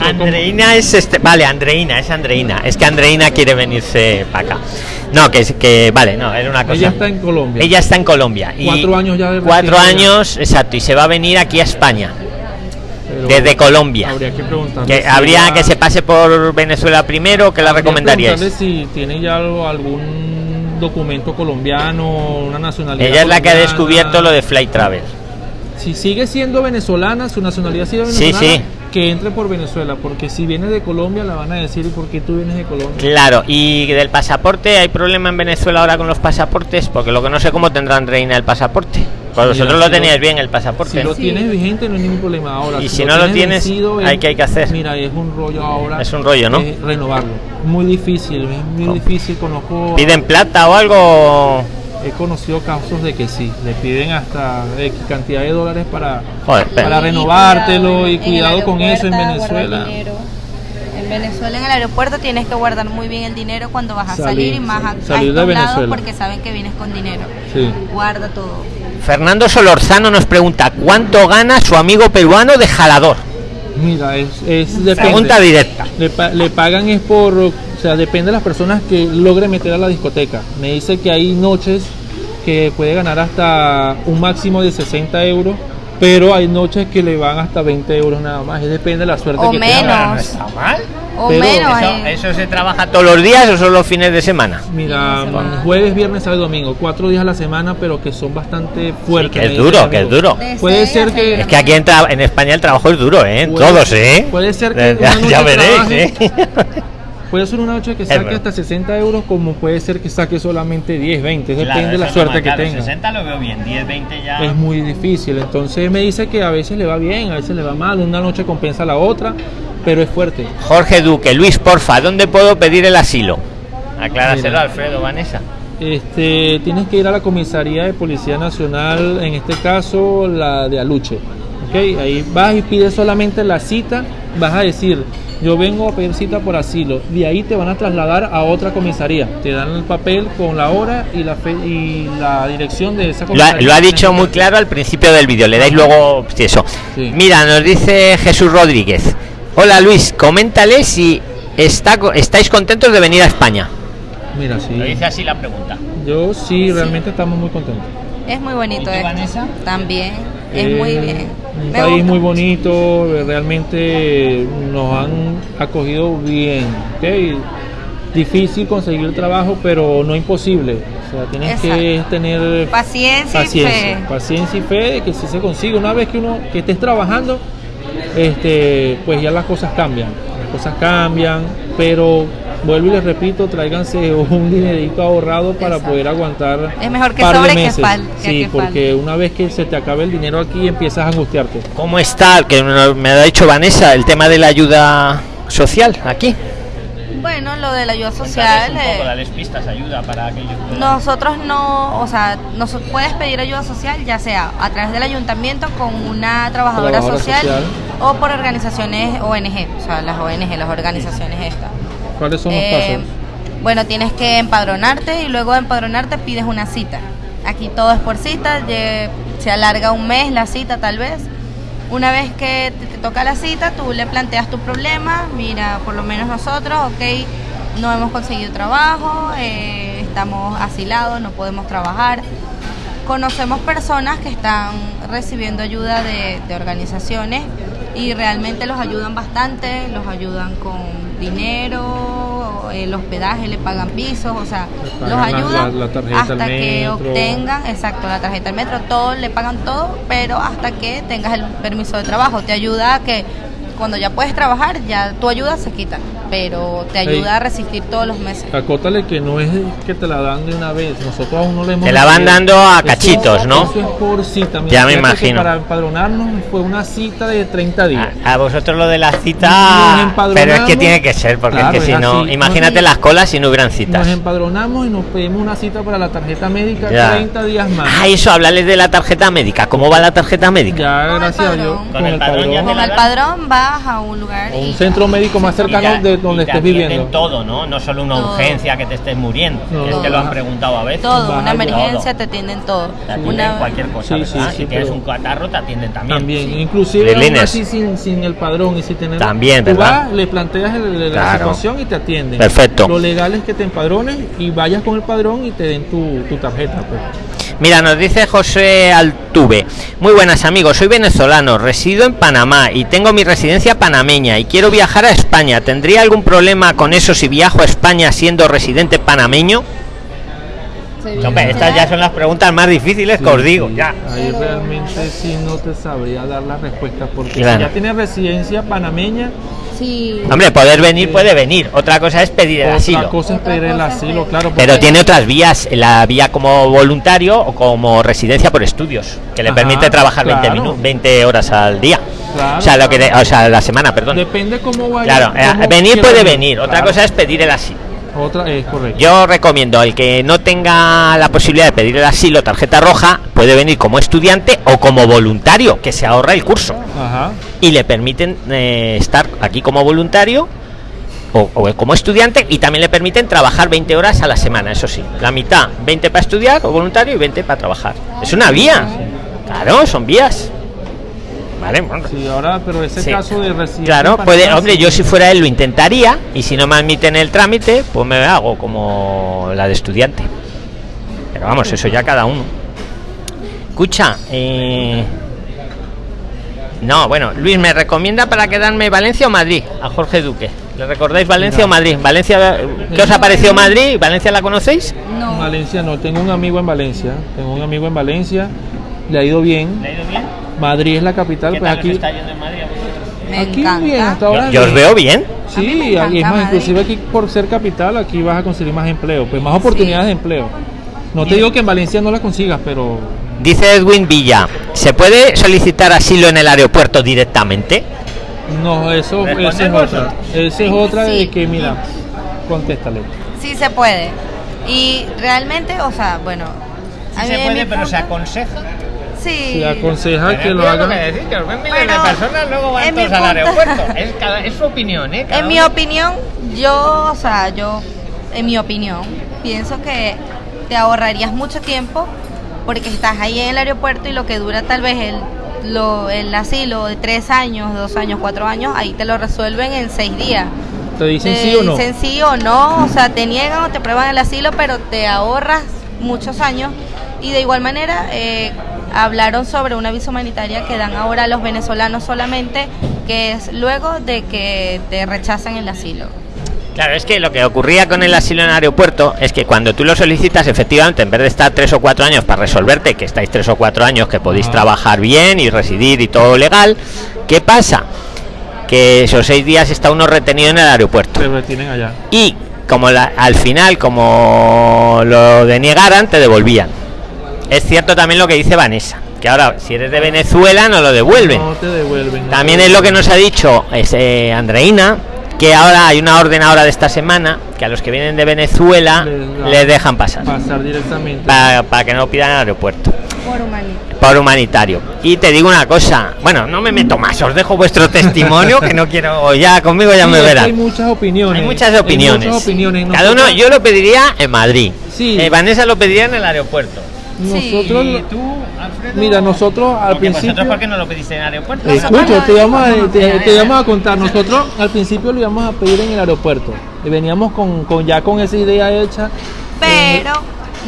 Andreina es este, vale, Andreina, es Andreina. Es que Andreina quiere venirse para acá. No, que es que vale, no, era una cosa. Ella está en Colombia. Ella está en Colombia. y Cuatro años ya de Cuatro años, exacto, y se va a venir aquí a España, pero desde Colombia. Habría que preguntarle. Que habría que se pase por Venezuela primero, que la preguntarle si tiene ya algún documento colombiano, una nacionalidad. Ella es la que ha descubierto lo de Flight Travel. Si sigue siendo venezolana, su nacionalidad sigue Sí, venezolana, sí. Que entre por Venezuela, porque si viene de Colombia la van a decir ¿y por qué tú vienes de Colombia? Claro, y del pasaporte, ¿hay problema en Venezuela ahora con los pasaportes? Porque lo que no sé cómo tendrán reina el pasaporte. Pues Mira, vosotros lo si lo- teníais bien el pasaporte. Si lo Sí. tienes vigente no hay ningún problema ahora. Y si no lo tienes, vencido, ¿hay qué hay que hacer? Mira, es un rollo ahora. Es un rollo, ¿no? es renovarlo. Muy difícil, es muy ¿Cómo? difícil. Conozco. ¿Piden plata o algo? He conocido casos de que sí, le piden hasta X cantidad de dólares para, Joder, para renovártelo y cuidado con eso en Venezuela. En Venezuela, en el aeropuerto, tienes que guardar muy bien el dinero cuando vas a Salir, salir y más a, salir a de estos lados Venezuela. porque saben que vienes con dinero. Sí. Guarda todo. Fernando Solorzano nos pregunta cuánto gana su amigo peruano de jalador. Mira, es, es depende. Pregunta directa. Le, pa- le pagan es por, o sea, depende de las personas que logre meter a la discoteca. Me dice que hay noches que puede ganar hasta un máximo de 60 euros, pero hay noches que le van hasta 20 euros nada más. Y depende de la suerte O que menos. tenga. No está mal. O Pero menos. Eso, eh. eso se trabaja todos los días o solo los fines de semana. Mira, de semana. jueves, viernes, sábado y domingo, cuatro días a la semana, pero que son bastante fuertes. que es duro, que es duro. De Puede ser que- Es que aquí en, tra- en España el trabajo es duro, ¿eh? Puede- Todos, ¿eh? puede ser que ya, una noche ya veréis, trabaje, ¿eh? Puede ser una noche que saque hasta 60 euros, como puede ser que saque solamente 10, 20. Depende de la suerte que tenga. 60 lo veo bien, 10, 20 ya. Es muy difícil. Entonces me dice que a veces le va bien, a veces le va mal. Una noche compensa la otra, pero es fuerte. Jorge Duque, Luis, porfa, ¿dónde puedo pedir el asilo? Acláraselo. Alfredo, Vanessa. Este, tienes que ir a la comisaría de Policía Nacional, en este caso la de Aluche. ¿Ok? Ahí vas y pides solamente la cita, vas a decir, yo vengo a pedir cita por asilo. De ahí te van a trasladar a otra comisaría. Te dan el papel con la hora y la, fe- y la dirección de esa Lo ha, comisaría. lo ha dicho muy claro al principio del vídeo, le dais luego sí, eso. Sí. Mira, nos dice Jesús Rodríguez. Hola Luis, coméntale si está, ¿estáis contentos de venir a España? Mira, sí. Lo dice así la pregunta. Yo sí, realmente estamos muy contentos. Es muy bonito ¿Y tú, esto. Vanessa? También, es Eh, muy bien. Un Me país gusta. muy bonito, realmente nos han acogido bien. Difícil conseguir trabajo, pero no imposible. O sea, tienes que tener Paciencia, y paciencia, fe. paciencia y fe de que si se consigue. Una vez que uno que estés trabajando, este, pues ya las cosas cambian. Las cosas cambian, pero vuelvo y les repito, tráiganse un dinerito ahorrado para Exacto. poder aguantar. Es mejor que par de sobre que meses. fal- que- Sí, que porque una vez que se te acabe el dinero aquí empiezas a angustiarte. ¿Cómo está, que me ha dicho Vanessa, el tema de la ayuda social aquí? Bueno, lo de la ayuda social. eh, dales pistas, ayuda para aquellos. Nosotros no, o sea, nos puedes pedir ayuda social ya sea a través del ayuntamiento con una trabajadora, Trabajadora social, social. o por organizaciones ONG, o sea, las ONG, las organizaciones estas. ¿Cuáles son los Eh, pasos? bueno, tienes que empadronarte y luego de empadronarte pides una cita. Aquí todo es por cita, se alarga un mes la cita tal vez. Una vez que te, te toca la cita, tú le planteas tu problema, mira, por lo menos nosotros, ok, no hemos conseguido trabajo, eh, estamos asilados, no podemos trabajar. Conocemos personas que están recibiendo ayuda de, de organizaciones y realmente los ayudan bastante, los ayudan con dinero, el hospedaje, le pagan pisos, o sea, los ayudan la- la hasta que obtengan, exacto, la tarjeta del metro, todo, le pagan todo, pero hasta que tengas el permiso de trabajo, te ayuda a que cuando ya puedes trabajar, ya tu ayuda se quita, pero te ayuda a resistir todos los meses. Acótale que no es que te la dan de una vez. Nosotros aún no le hemos. Te la van dando a Eso- cachitos, ¿no? Eso es por cita. Mira, Ya me imagino. Para empadronarnos fue una cita de 30 días. A, a vosotros lo de la Nos cita, pero es que tiene que ser, porque Claro, es que si es no, así. imagínate Nos- las colas si no hubieran Nos citas. empadronamos y nos pedimos una cita para la tarjeta médica Ya. 30 días más. Ah, eso, háblales de la tarjeta médica. ¿Cómo va la tarjeta médica? Ya, gracias a Dios. Con el padrón Con el padrón vas a un lugar O un centro médico más cercano ya- de y donde te estés atienden viviendo. todo, ¿no? No solo una Todo. urgencia que te estés muriendo. No. es que lo han preguntado a veces. todo, una emergencia Todo. te atienden todo. Te atienden Una, cualquier cosa, Sí, sí, ¿verdad? sí, si tienes un catarro, te atienden también. También, Sí. inclusive así sin, sin el padrón y sin tener También, tú ¿verdad? vas, le planteas el- la Claro. situación y te atienden. Perfecto. Lo legal es que te empadrones y vayas con el padrón y te den tu, tu tarjeta. Pues. Mira, nos dice José Altuve. Muy buenas amigos, soy venezolano, resido en Panamá y tengo mi residencia panameña y quiero viajar a España. ¿Tendría algún problema con eso si viajo a España siendo residente panameño? Estas ya son las preguntas más difíciles que os digo, Sí, ya. Ahí realmente sí no te sabría dar las respuestas porque Claro. si ya tienes residencia panameña, sí, Hombre, poder venir puede venir. Otra cosa es pedir el otra asilo. cosa es Otra pedir el cosa asilo, claro. Pero tiene otras vías, la vía como voluntario o como residencia por estudios, que le Ajá, permite trabajar 20, claro. minu- 20 horas al día. Claro, o sea, lo que de- o sea, a la semana, perdón. Depende cómo vaya. Claro, eh, cómo venir puede ir. venir, otra cosa es pedir el asilo. Otra es correcto. Yo recomiendo al que no tenga la posibilidad de pedir el asilo, tarjeta roja, puede venir como estudiante o como voluntario, que se ahorra el curso Ajá. y le permiten eh, estar aquí como voluntario o, o como estudiante y también le permiten trabajar 20 horas a la semana, eso sí, la mitad 20 para estudiar o voluntario y 20 para trabajar. Es una vía, claro, son vías. Vale, bueno, Sí, ahora, pero ese Sí. caso de residencia. Claro, puede, hombre, yo si fuera él lo intentaría y si no me admiten el trámite, pues me hago como la de estudiante. Pero vamos, eso ya cada uno. Escucha, eh... no, bueno, Luis me recomienda para quedarme Valencia o Madrid a Jorge Duque. ¿Le recordáis Valencia No. o Madrid? Valencia, ¿qué os ha parecido Madrid? ¿Valencia la conocéis? no. Valencia no, tengo un amigo en Valencia. Tengo un amigo en Valencia. Le ha ido bien. ha ido bien? Madrid es la capital, pues aquí. yendo en Madrid a vosotros? Me aquí encanta. bien, hasta ahora. Yo, yo os veo bien. Sí, encanta es más, Madrid. inclusive aquí por ser capital, aquí vas a conseguir más empleo, pues más oportunidades de empleo. No te digo que en Valencia no las consigas, pero Dice Edwin Villa, ¿se puede solicitar asilo en el aeropuerto directamente? no, eso, esa es otra. Esa es otra de Sí. que, mira, contéstale. Sí se puede. Y realmente, o sea, bueno. a mí en mi punto- aconseja. Sí. Se aconseja que lo hagan. decir, que los de personas, luego en mi punto- Es, cada- es su opinión, ¿eh? Cada En mi opinión, yo, o sea, yo, en mi opinión, pienso que te ahorrarías mucho tiempo porque estás ahí en el aeropuerto y lo que dura tal vez el, lo, el asilo de tres años, dos años, cuatro años, ahí te lo resuelven en seis días. ¿Te dicen te sí o no? dicen sí o no, o sea, te niegan o te prueban el asilo, pero te ahorras muchos años. Y de igual manera, eh, hablaron sobre una visa humanitaria que dan ahora a los venezolanos solamente, que es luego de que te rechazan el asilo. Claro, es que lo que ocurría con el asilo en el aeropuerto es que cuando tú lo solicitas, efectivamente, en vez de estar tres o cuatro años para resolverte, que estáis tres o cuatro años, que podéis Ajá. trabajar bien y residir y todo legal, ¿qué pasa? Que esos seis días está uno retenido en el aeropuerto. Te retienen allá. Y como la- al final, como lo deniegaran, te devolvían. Es cierto también lo que dice Vanessa, que ahora si eres de Venezuela no lo devuelven. No te devuelven. no También te es lo que nos ha dicho es, eh, Andreina, que ahora hay una orden ahora de esta semana que a los que vienen de Venezuela Les dejan pasar Pasar directamente. para, que no pidan el aeropuerto Por humanitario. Y te digo una cosa, bueno, no me meto más, os dejo vuestro testimonio que no quiero, ya conmigo ya Sí, me verán. Hay muchas opiniones. Hay muchas Hay opiniones. muchas opiniones. Cada uno, yo lo pediría en Madrid. Sí. Eh, Vanessa lo pediría en el aeropuerto. Nosotros, ¿Y tú, Alfredo? mira, nosotros al Porque principio. vosotros, ¿por qué no lo pediste en el aeropuerto? Escucha, te vamos, a, te, vamos a contar. Nosotros al principio lo íbamos a pedir en el aeropuerto. Y veníamos con, con ya con esa idea hecha. Pero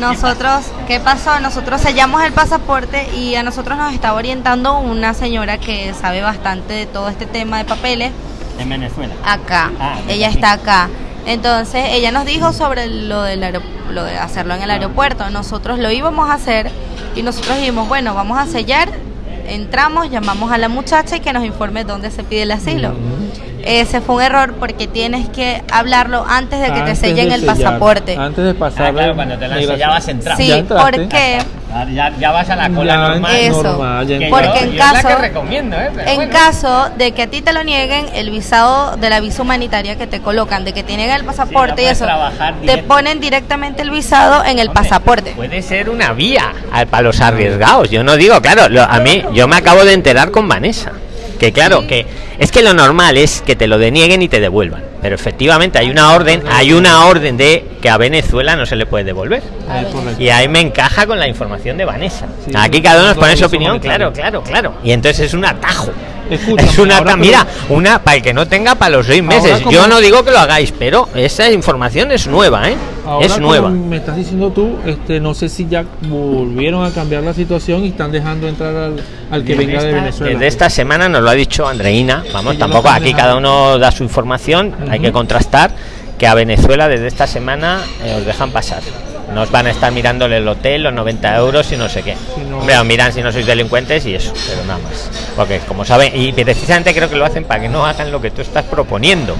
nosotros, ¿qué pasó? Nosotros sellamos el pasaporte y a nosotros nos estaba orientando una señora que sabe bastante de todo este tema de papeles En Venezuela. acá. Ah, ella está acá. Entonces, ella nos dijo sobre lo, del lo de hacerlo en el aeropuerto. Nosotros lo íbamos a hacer y nosotros dijimos, bueno, vamos a sellar. Entramos, llamamos a la muchacha y que nos informe dónde se pide el asilo. Ese fue un error porque tienes que hablarlo antes de que te sellen de el sellar, pasaporte. Antes de pasar. Ah, claro, cuando te la sellabas entrabas. Sí, porque Ya, ya vas a la cola Ya normal. Eso. normal, Que. Porque yo- en yo es la caso- que recomiendo, ¿eh? En bueno. caso de que a ti te lo nieguen, el visado de la visa humanitaria que te colocan, de que te nieguen el pasaporte y eso, trabajar te ponen directamente el visado en el Hombre, pasaporte. Puede ser una vía para los arriesgados. Yo no digo, claro, lo- a mí yo me acabo de enterar con Vanessa. Que claro, que es que lo normal es que te lo denieguen y te devuelvan. Pero efectivamente hay una orden, hay una orden de que a Venezuela no se le puede devolver. Y ahí me encaja con la información de Vanessa. Sí, Aquí cada uno nos pone su opinión, claro, claro, claro. Y entonces es un atajo. Escúchame, es una mira, una para el que no tenga para los seis meses. Yo no digo que lo hagáis, pero esa información es nueva, ¿eh? Ahora, es nueva. me estás diciendo tú, este, no sé si ya volvieron a cambiar la situación y están dejando entrar al, al que venga de Venezuela. desde esta semana nos lo ha dicho Andreina. Vamos, Sí, tampoco aquí dejando. cada uno da su información, hay Ujú. que contrastar que a Venezuela desde esta semana eh, os dejan pasar. Nos van a estar mirándole el hotel, los 90 euros y no sé qué. Si no- Hombre, os miran si no sois delincuentes y eso, pero nada más. Porque como saben, y precisamente creo que lo hacen para que no hagan lo que tú estás proponiendo.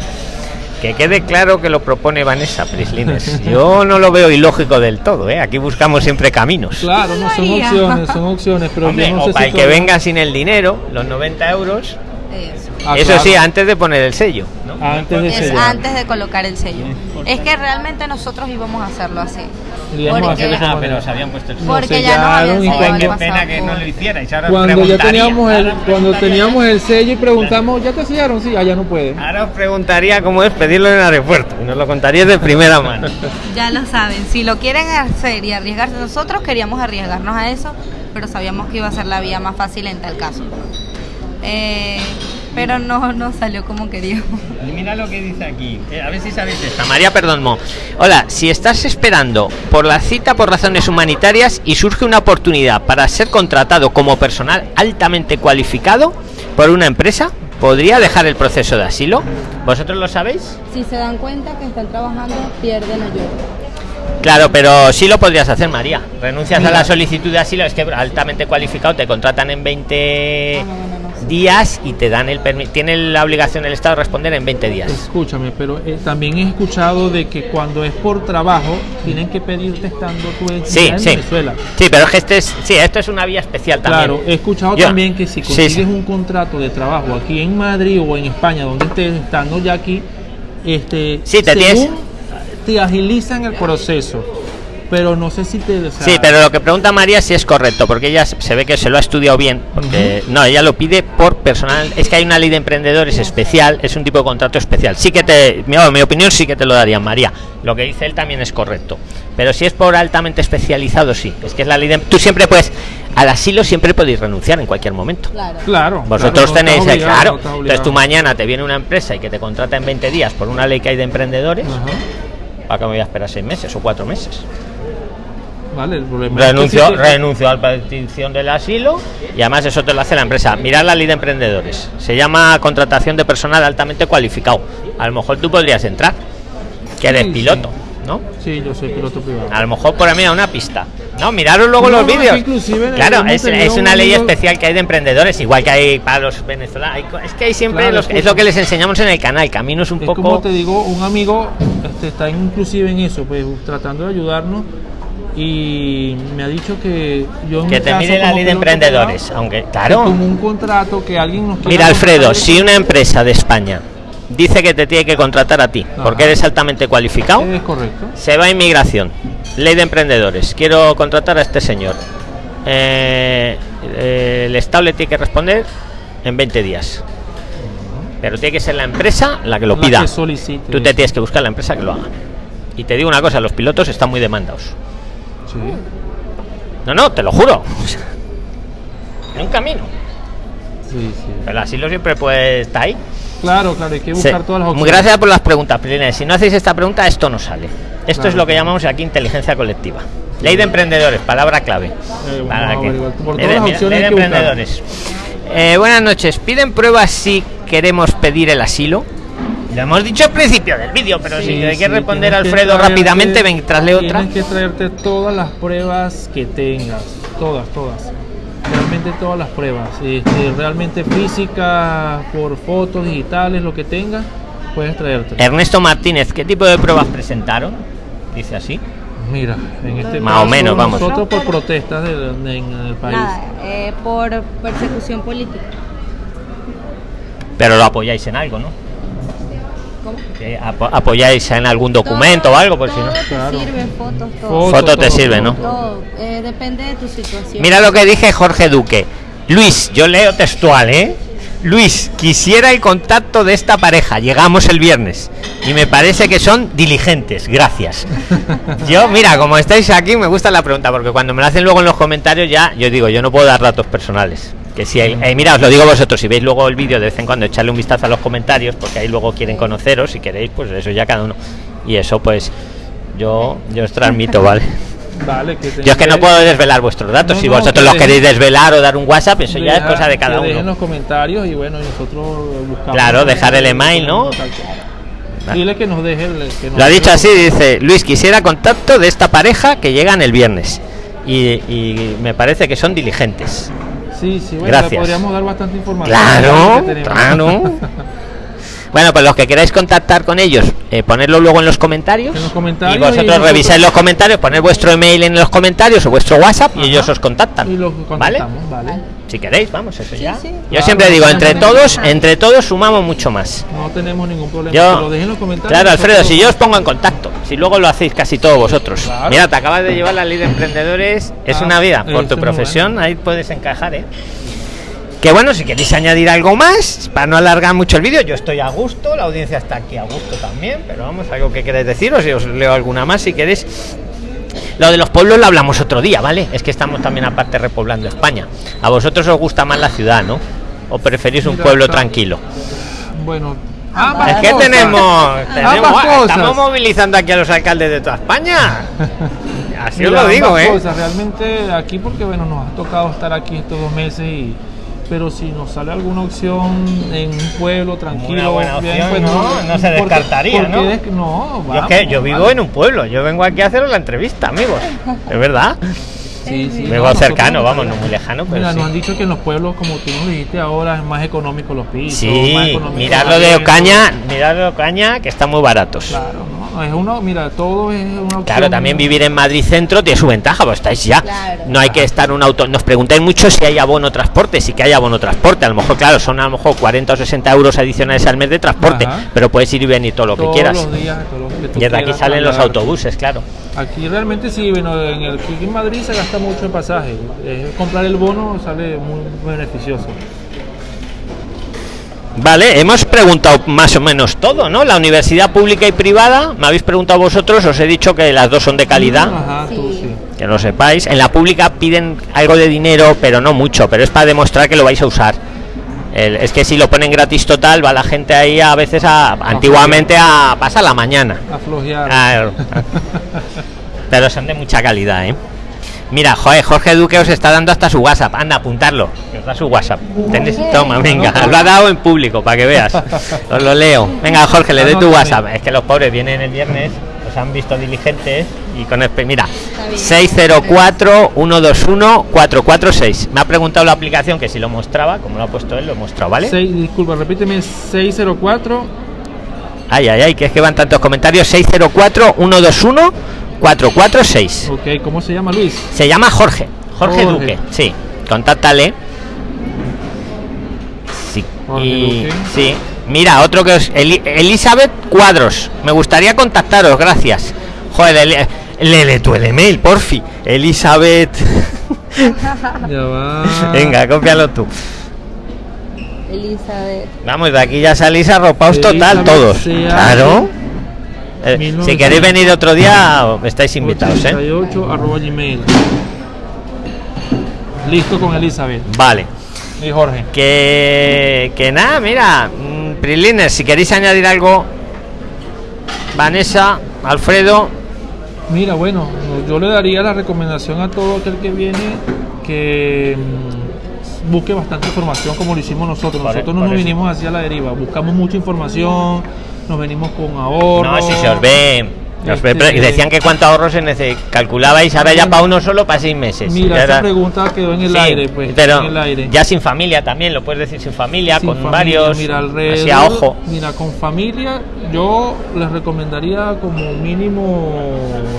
Que quede claro que lo propone Vanessa Prislines. Yo no lo veo ilógico del todo, ¿eh? Aquí buscamos siempre caminos. Claro, no son opciones, son opciones, pero Hombre, no o para si el que venga sin el dinero, los 90 euros, Eso. Ah, eso claro. sí, antes de poner el sello. ¿no? Antes de Es antes de colocar el sello. Es que realmente nosotros íbamos a hacerlo así. Íbamos a Porque- Ah, pero se habían puesto el sello. Porque ya sellaron habían y cuando- Qué pena que no lo hicierais. Ahora Cuando ya teníamos el, cuando teníamos el sello y preguntamos, ¿ya te sellaron? Sí, allá no puede. Ahora os preguntaría cómo es pedirlo en el aeropuerto. Y nos lo contaríais de primera mano. Ya lo saben, si lo quieren hacer y arriesgarse, nosotros queríamos arriesgarnos a eso, pero sabíamos que iba a ser la vía más fácil en tal caso. Eh, pero no, no salió como queríamos. Mira lo que dice aquí. Eh, a ver si sabéis esta. María Perdonmo. Hola, si estás esperando por la cita por razones humanitarias y surge una oportunidad para ser contratado como personal altamente cualificado por una empresa, ¿podría dejar el proceso de asilo? ¿Vosotros lo sabéis? Si se dan cuenta que están trabajando, pierden ayuda. Claro, pero sí lo podrías hacer, María. Renuncias Mira. a la solicitud de asilo, es que altamente cualificado, te contratan en 20 Ah, no, no. Días y te dan el permiso. Tiene la obligación el Estado de responder en 20 días. Escúchame, pero eh, también he escuchado de que cuando es por trabajo, tienen que pedirte estando tú en, Sí, en sí. Venezuela. Sí, pero es que este es, sí, esto es una vía especial también. Claro, he escuchado Yo- también que si consigues sí. un contrato de trabajo aquí en Madrid o en España, donde estés estando ya aquí, este, Sí, te según tienes- te agilizan el proceso. Pero no sé si te. o sea, Sí, pero lo que pregunta María si es correcto, porque ella se ve que se lo ha estudiado bien, porque no, ella lo pide por personal, es que hay una ley de emprendedores especial, es un tipo de contrato especial. Sí que te, mi, mi opinión sí que te lo daría María. Lo que dice él también es correcto. Pero si es por altamente especializado, sí. Es que es la ley de tú siempre puedes al asilo siempre podéis renunciar en cualquier momento. Claro. Claro. Vosotros claro, tenéis, eh, obligado, claro. no Entonces tú mañana te viene una empresa y que te contrata en 20 días por una ley que hay de emprendedores. ¿para qué me voy a esperar seis meses o cuatro meses? Vale, el problema es que a la petición del asilo y además eso te lo hace la empresa. Mirar la ley de emprendedores. Se llama contratación de personal altamente cualificado. A lo mejor tú podrías entrar, que eres Sí, piloto, ¿no? Sí, yo soy piloto privado. A lo mejor por mí a una pista. No, miraros luego No, los no, vídeos. Claro, es, una un ley especial que hay de emprendedores, igual que hay para los venezolanos. Es que hay siempre Claro, los- es lo que les enseñamos en el canal. Camino es un Es poco. como te digo, un amigo este, está inclusive en eso, pues tratando de ayudarnos y me ha dicho que yo en que te mire la ley de emprendedores. privado, Aunque, claro. como un contrato que alguien nos Mira, Alfredo, si una empresa de España dice que te tiene que contratar a ti Ajá. porque eres altamente cualificado, es correcto. se va a inmigración. Ley de emprendedores. Quiero contratar a este señor. Eh, eh, el Estado le tiene que responder en 20 días. Pero tiene que ser la empresa la que lo La pida. que Tú te tienes que buscar la empresa que lo haga. Y te digo una cosa, los pilotos están muy demandados. Sí. No, no, te lo juro. En un camino. Sí, el asilo siempre puede estar ahí. Claro, claro, hay que Sí. buscar todas las Muy opciones. gracias por las preguntas, Prilines. Si no hacéis esta pregunta, esto no sale. Esto Claro. es lo que llamamos aquí inteligencia colectiva. Ley de emprendedores, palabra clave. Eh, Para que-. Por Ley todas de- las opciones ley emprendedores. Eh, buenas noches. ¿Piden pruebas si queremos pedir el asilo? Lo hemos dicho al principio del vídeo, pero si Sí, hay que sí, responder que Alfredo traerte- rápidamente, mientras leo otra. Tienes que traerte todas las pruebas que tengas, todas, todas. Realmente todas las pruebas. Este, realmente física, por fotos digitales, lo que tengas, puedes traerte. Ernesto Martínez, ¿qué tipo de pruebas presentaron? Dice así. Mira, en este Más o caso, menos, vamos. Nosotros por protestas de- de- en el país. Nada, eh, por persecución política. Pero lo apoyáis en algo, ¿no? Apoyáis en algún documento o algo, por si no. Te Claro. sirve, fotos, todo. Foto, Foto te todo, sirve, todo, ¿no? Todo, eh, depende de tu situación. Mira lo que dije Jorge Duque. Luis, yo leo textual, ¿eh? Luis, quisiera el contacto de esta pareja. Llegamos el viernes y me parece que son diligentes. Gracias. Yo, mira, como estáis aquí, me gusta la pregunta porque cuando me la hacen luego en los comentarios ya, yo digo, yo no puedo dar datos personales. Que si hay, eh, mira, os lo digo vosotros, si veis luego el vídeo de vez en cuando, echarle un vistazo a los comentarios, porque ahí luego quieren conoceros, si queréis, pues eso ya cada uno. Y eso, pues, yo, yo os transmito, ¿vale? Vale, que Yo es que no puedo desvelar vuestros datos. No, si vosotros los queréis desvelar o dar un WhatsApp, eso ya es cosa de cada uno. los comentarios y bueno, nosotros buscamos. Claro, dejar el email, ¿no? Dile que nos deje el. que nos Lo ha dicho así, dice Luis, quisiera contacto de esta pareja que llegan el viernes. Y, y me parece que son diligentes. Sí, sí, bueno, Gracias. podríamos dar bastante información. Claro, claro. Bueno, pues los que queráis contactar con ellos, eh, ponerlo luego en los comentarios. En los comentarios y vosotros y revisáis los comentarios, poner vuestro email en los comentarios o vuestro WhatsApp y ellos os contactan. Y los ¿Vale? contactamos, ¿vale? Si queréis, vamos, eso Sí, ya. sí. Yo Claro, siempre digo, entre todos, entre todos sumamos mucho más. No tenemos ningún problema. Yo- lo en los comentarios. Claro, Alfredo, si yo os pongo en contacto, si luego lo hacéis casi todos vosotros. Claro. Mira, te acabas de llevar la ley de emprendedores, es Ah, una vida. Por tu profesión, ahí puedes encajar, ¿eh? Que bueno, si queréis añadir algo más, para no alargar mucho el vídeo, yo estoy a gusto, la audiencia está aquí a gusto también, pero vamos, algo que queréis deciros, y os leo alguna más si queréis. Lo de los pueblos lo hablamos otro día, ¿vale? Es que estamos también aparte repoblando España. A vosotros os gusta más la ciudad, ¿no? ¿O preferís un pueblo tranquilo? Bueno, Ambas Es que cosas. tenemos, tenemos- cosas. estamos movilizando aquí a los alcaldes de toda España. Así os lo digo, ¿eh? cosas, realmente aquí porque bueno nos ha tocado estar aquí estos dos meses y pero si nos sale alguna opción en un pueblo tranquilo Una buena bien, opción, pues ¿no? No se porque- descartaría, porque ¿no? es que no Yo, es vamos, que yo vivo vamos. en un pueblo, yo vengo aquí a haceros la entrevista, amigos. Es verdad. Sí, sí, Vivo no, cercano, no vamos, no muy lejano, pero Mira, sí. nos han dicho que en los pueblos, como tú nos dijiste ahora, es más económico los pisos. más Sí, mirad lo de. Ocaña, mirad lo de Ocaña, que están muy baratos. Claro, no, es uno, mira, todo es una. Claro, también vivir en Madrid Centro tiene su ventaja, pues estáis ya. Claro. No hay que estar en un auto. Nos preguntáis mucho si hay abono transporte, sí que hay abono transporte. A lo mejor, claro, son a lo mejor 40 o 60 euros adicionales al mes de transporte, Ajá. pero puedes ir y venir todo lo que quieras. los días, todo lo que tú Y desde aquí salen los autobuses, claro. Aquí realmente sí, bueno, en el aquí en Madrid se gasta mucho en pasaje. Eh, comprar el bono sale muy beneficioso. Vale, hemos preguntado más o menos todo, ¿no? La universidad pública y privada, me habéis preguntado vosotros, os he dicho que las dos son de calidad. Ajá, tú Sí. que lo sepáis. En la pública piden algo de dinero, pero no mucho, pero es para demostrar que lo vais a usar. El- es que si lo ponen gratis total, va la gente ahí a veces a, antiguamente a pasa la mañana. A flojear. Claro. Pero son de mucha calidad, ¿eh? Mira, joder, Jorge Duque os está dando hasta su WhatsApp. Anda, apuntarlo. Da su WhatsApp. Tenéis- toma, venga. Lo ha dado en público para que veas. Os lo leo. Venga, Jorge, le doy tu WhatsApp. Es que los pobres vienen el viernes, los han visto diligentes y con el... Mira, 604-121-446. Me ha preguntado la aplicación que si lo mostraba, como lo ha puesto él, lo he mostrado, ¿vale? Seis- disculpa, repíteme 604. Ay, ay, ay, que es que van tantos comentarios. 604-121-446. Ok, ¿cómo se llama Luis? Se llama Jorge. Jorge, Jorge. Duque. Sí. Contáctale. Y sí. Mira, otro que os. Eli- Elizabeth Cuadros. Me gustaría contactaros, gracias. Joder, léele tú el email, porfi. Elizabeth. Ya va. Venga, cópialo tú. Elizabeth. Vamos, de aquí ya salís arropaos total, todos. Claro. Eh, si 1900. queréis venir otro día, estáis invitados, ¿eh? 88 arroba gmail. Listo con Elizabeth. Vale. Y Jorge. Que, que nada, mira, mm, Prilines, si queréis añadir algo, Vanessa, Alfredo, Mira, bueno, yo le daría la recomendación a todo aquel que viene que mm, busque bastante información como lo hicimos nosotros. Nosotros no nos vinimos hacia la deriva, buscamos mucha información, nos venimos con ahorro. no, si se os ve, Este- decían que cuánto ahorro se calculabais ahora ya para uno solo para seis meses. Mira, esa era- pregunta quedó en el Sí, aire, pues. pero en el aire. ya sin familia también, lo puedes decir sin familia, Sin con familia, varios, mira, así a ojo. Mira, con familia, yo les recomendaría como mínimo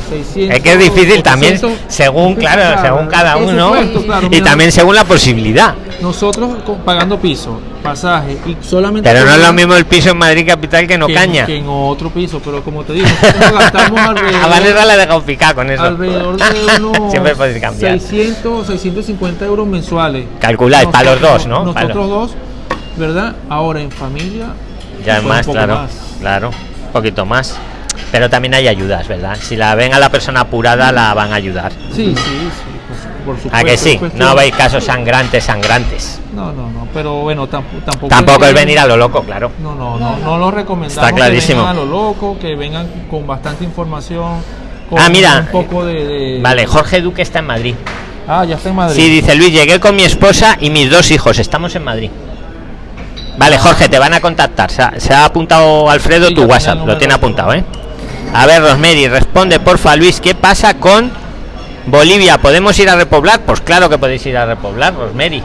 600. Es que es difícil también, 800, según, claro, según cada uno, supuesto, claro, y mira, también según la posibilidad. Nosotros pagando piso, pasaje y solamente. Pero no es lo mismo el piso en Madrid capital que no que, caña. que en otro piso, pero como te digo, nosotros gastamos A Vanessa alrededor, le he dejado picar con eso. alrededor de unos Siempre puedes cambiar. 600, 650 euros mensuales. Calculáis, para los dos, ¿no? Para Nosotros dos, ¿verdad? Ahora en familia. Ya es más, claro. más. Claro, un poquito más. Pero también hay ayudas, ¿verdad? Si la ven a la persona apurada, la van a ayudar. Sí, sí, sí, por, por supuesto. ¿A que sí? No veis casos sangrantes, sangrantes. No, no, no, pero bueno, tampoco. Tampoco, Tampoco es venir a lo loco, claro. No, no, no, no lo recomendamos. Está clarísimo. Que vengan a lo loco, que vengan con bastante información. Con Ah, mira. Un poco de, de- Vale, Jorge Duque está en Madrid. Ah, ya está en Madrid. Sí, dice Luis, llegué con mi esposa y mis dos hijos. Estamos en Madrid. Vale, Jorge, te van a contactar. Se ha, se ha apuntado Alfredo Sí, tu WhatsApp. Lo tiene apuntado, ¿eh? A ver, Rosmery, responde, porfa, Luis, ¿qué pasa con Bolivia? ¿Podemos ir a repoblar? Pues claro que podéis ir a repoblar, Rosmery.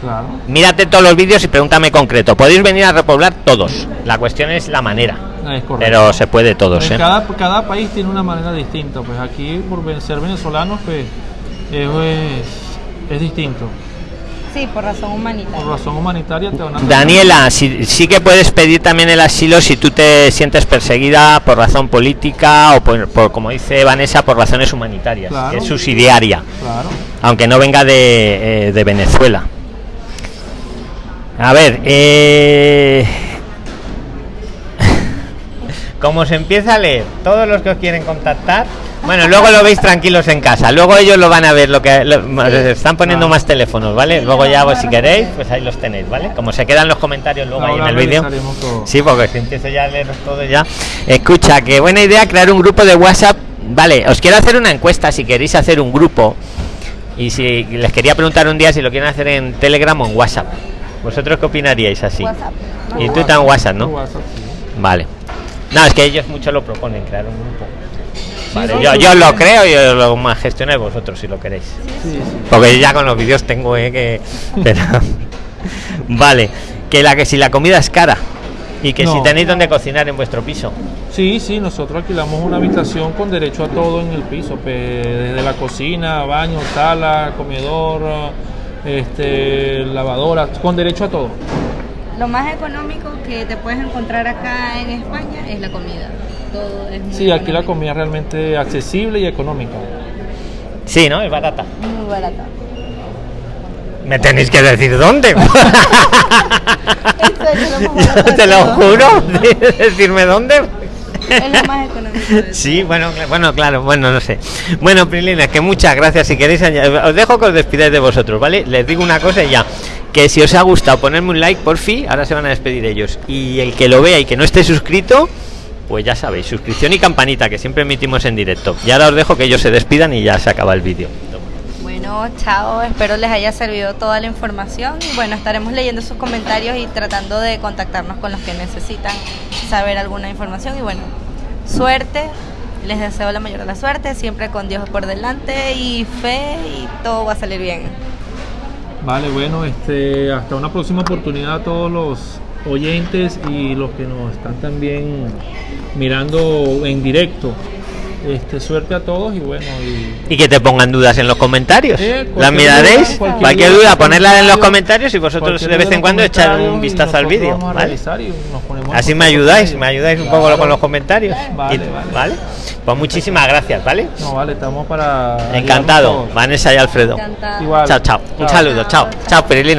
Claro. Mírate todos los vídeos y pregúntame concreto. Podéis venir a repoblar todos. La cuestión es la manera. Es. Pero se puede todos, ¿eh? cada, cada país tiene una manera distinta. Pues aquí, por ser venezolanos, pues eso es, es distinto. Sí, por razón Por humanitaria. razón humanitaria te van a. Daniela, sí, sí que puedes pedir también el asilo si tú te sientes perseguida por razón política o por, por, como dice Vanessa, por razones humanitarias, Claro. que es subsidiaria, Claro. aunque no venga de, eh, de Venezuela. A ver, eh... como se empieza a leer, todos los que os quieren contactar, bueno, luego lo veis tranquilos en casa, luego ellos lo van a ver, lo que lo- están poniendo más teléfonos, ¿vale? Luego ya, pues, si queréis, pues ahí los tenéis, ¿vale? Como se quedan los comentarios luego ahí en el vídeo. Sí, porque si empiezo ya a leer todo ya. Escucha, que buena idea crear un grupo de WhatsApp. Vale, os quiero hacer una encuesta si queréis hacer un grupo. Y si les quería preguntar un día si lo quieren hacer en Telegram o en WhatsApp. ¿Vosotros qué opinaríais así? WhatsApp. Y tú tan WhatsApp, ¿no? WhatsApp, sí. Vale. No, es que ellos mucho lo proponen, crear un grupo. Vale, yo, yo lo creo y lo más vosotros si lo queréis. Porque ya con los vídeos tengo eh, que. pero- vale, que la que si la comida es cara y que si tenéis donde cocinar en vuestro piso. Sí, sí, nosotros alquilamos una habitación con derecho a todo en el piso, desde la cocina, baño, sala, comedor, este, lavadora, con derecho a todo. Lo más económico que te puedes encontrar acá en España es la comida. Todo es muy Sí, aquí la comida es realmente accesible y económica. Sí, ¿no? Es barata. Muy barata. Me tenéis que decir dónde. De Te lo juro. Decirme dónde. Es lo más económico. Sí, bueno, bueno, claro, bueno, no sé. Bueno, Prilina, que muchas gracias. Si queréis, os dejo que os despidáis de vosotros, ¿vale? Les digo una cosa y ya. Que si os ha gustado, ponerme un like, por fin, ahora se van a despedir ellos. Y el que lo vea y que no esté suscrito, pues ya sabéis, suscripción y campanita, que siempre emitimos en directo. Y ahora os dejo que ellos se despidan y ya se acaba el vídeo. Bueno, chao, espero les haya servido toda la información y bueno, estaremos leyendo sus comentarios y tratando de contactarnos con los que necesitan saber alguna información y bueno, suerte, les deseo la mayor de la suerte, siempre con Dios por delante y fe y todo va a salir bien. Vale, bueno, este, hasta una próxima oportunidad a todos los oyentes y los que nos están también mirando en directo. Este, suerte a todos y bueno, y Y que te pongan dudas en los comentarios. Sí, Las cualquier miraréis, duda, cualquier, cualquier duda, duda, ponerla en los comentario, comentarios y vosotros de vez en cuando echar un vistazo al vídeo. Así me ayudáis, me ayudáis un poco con los comentarios. Vale, Y- vale. Pues muchísimas gracias, ¿vale? No, vale, estamos para. Encantado. Vanessa y Alfredo. Igual. Chao, chao. Un Chao. saludo, chao. Chao, Perilina.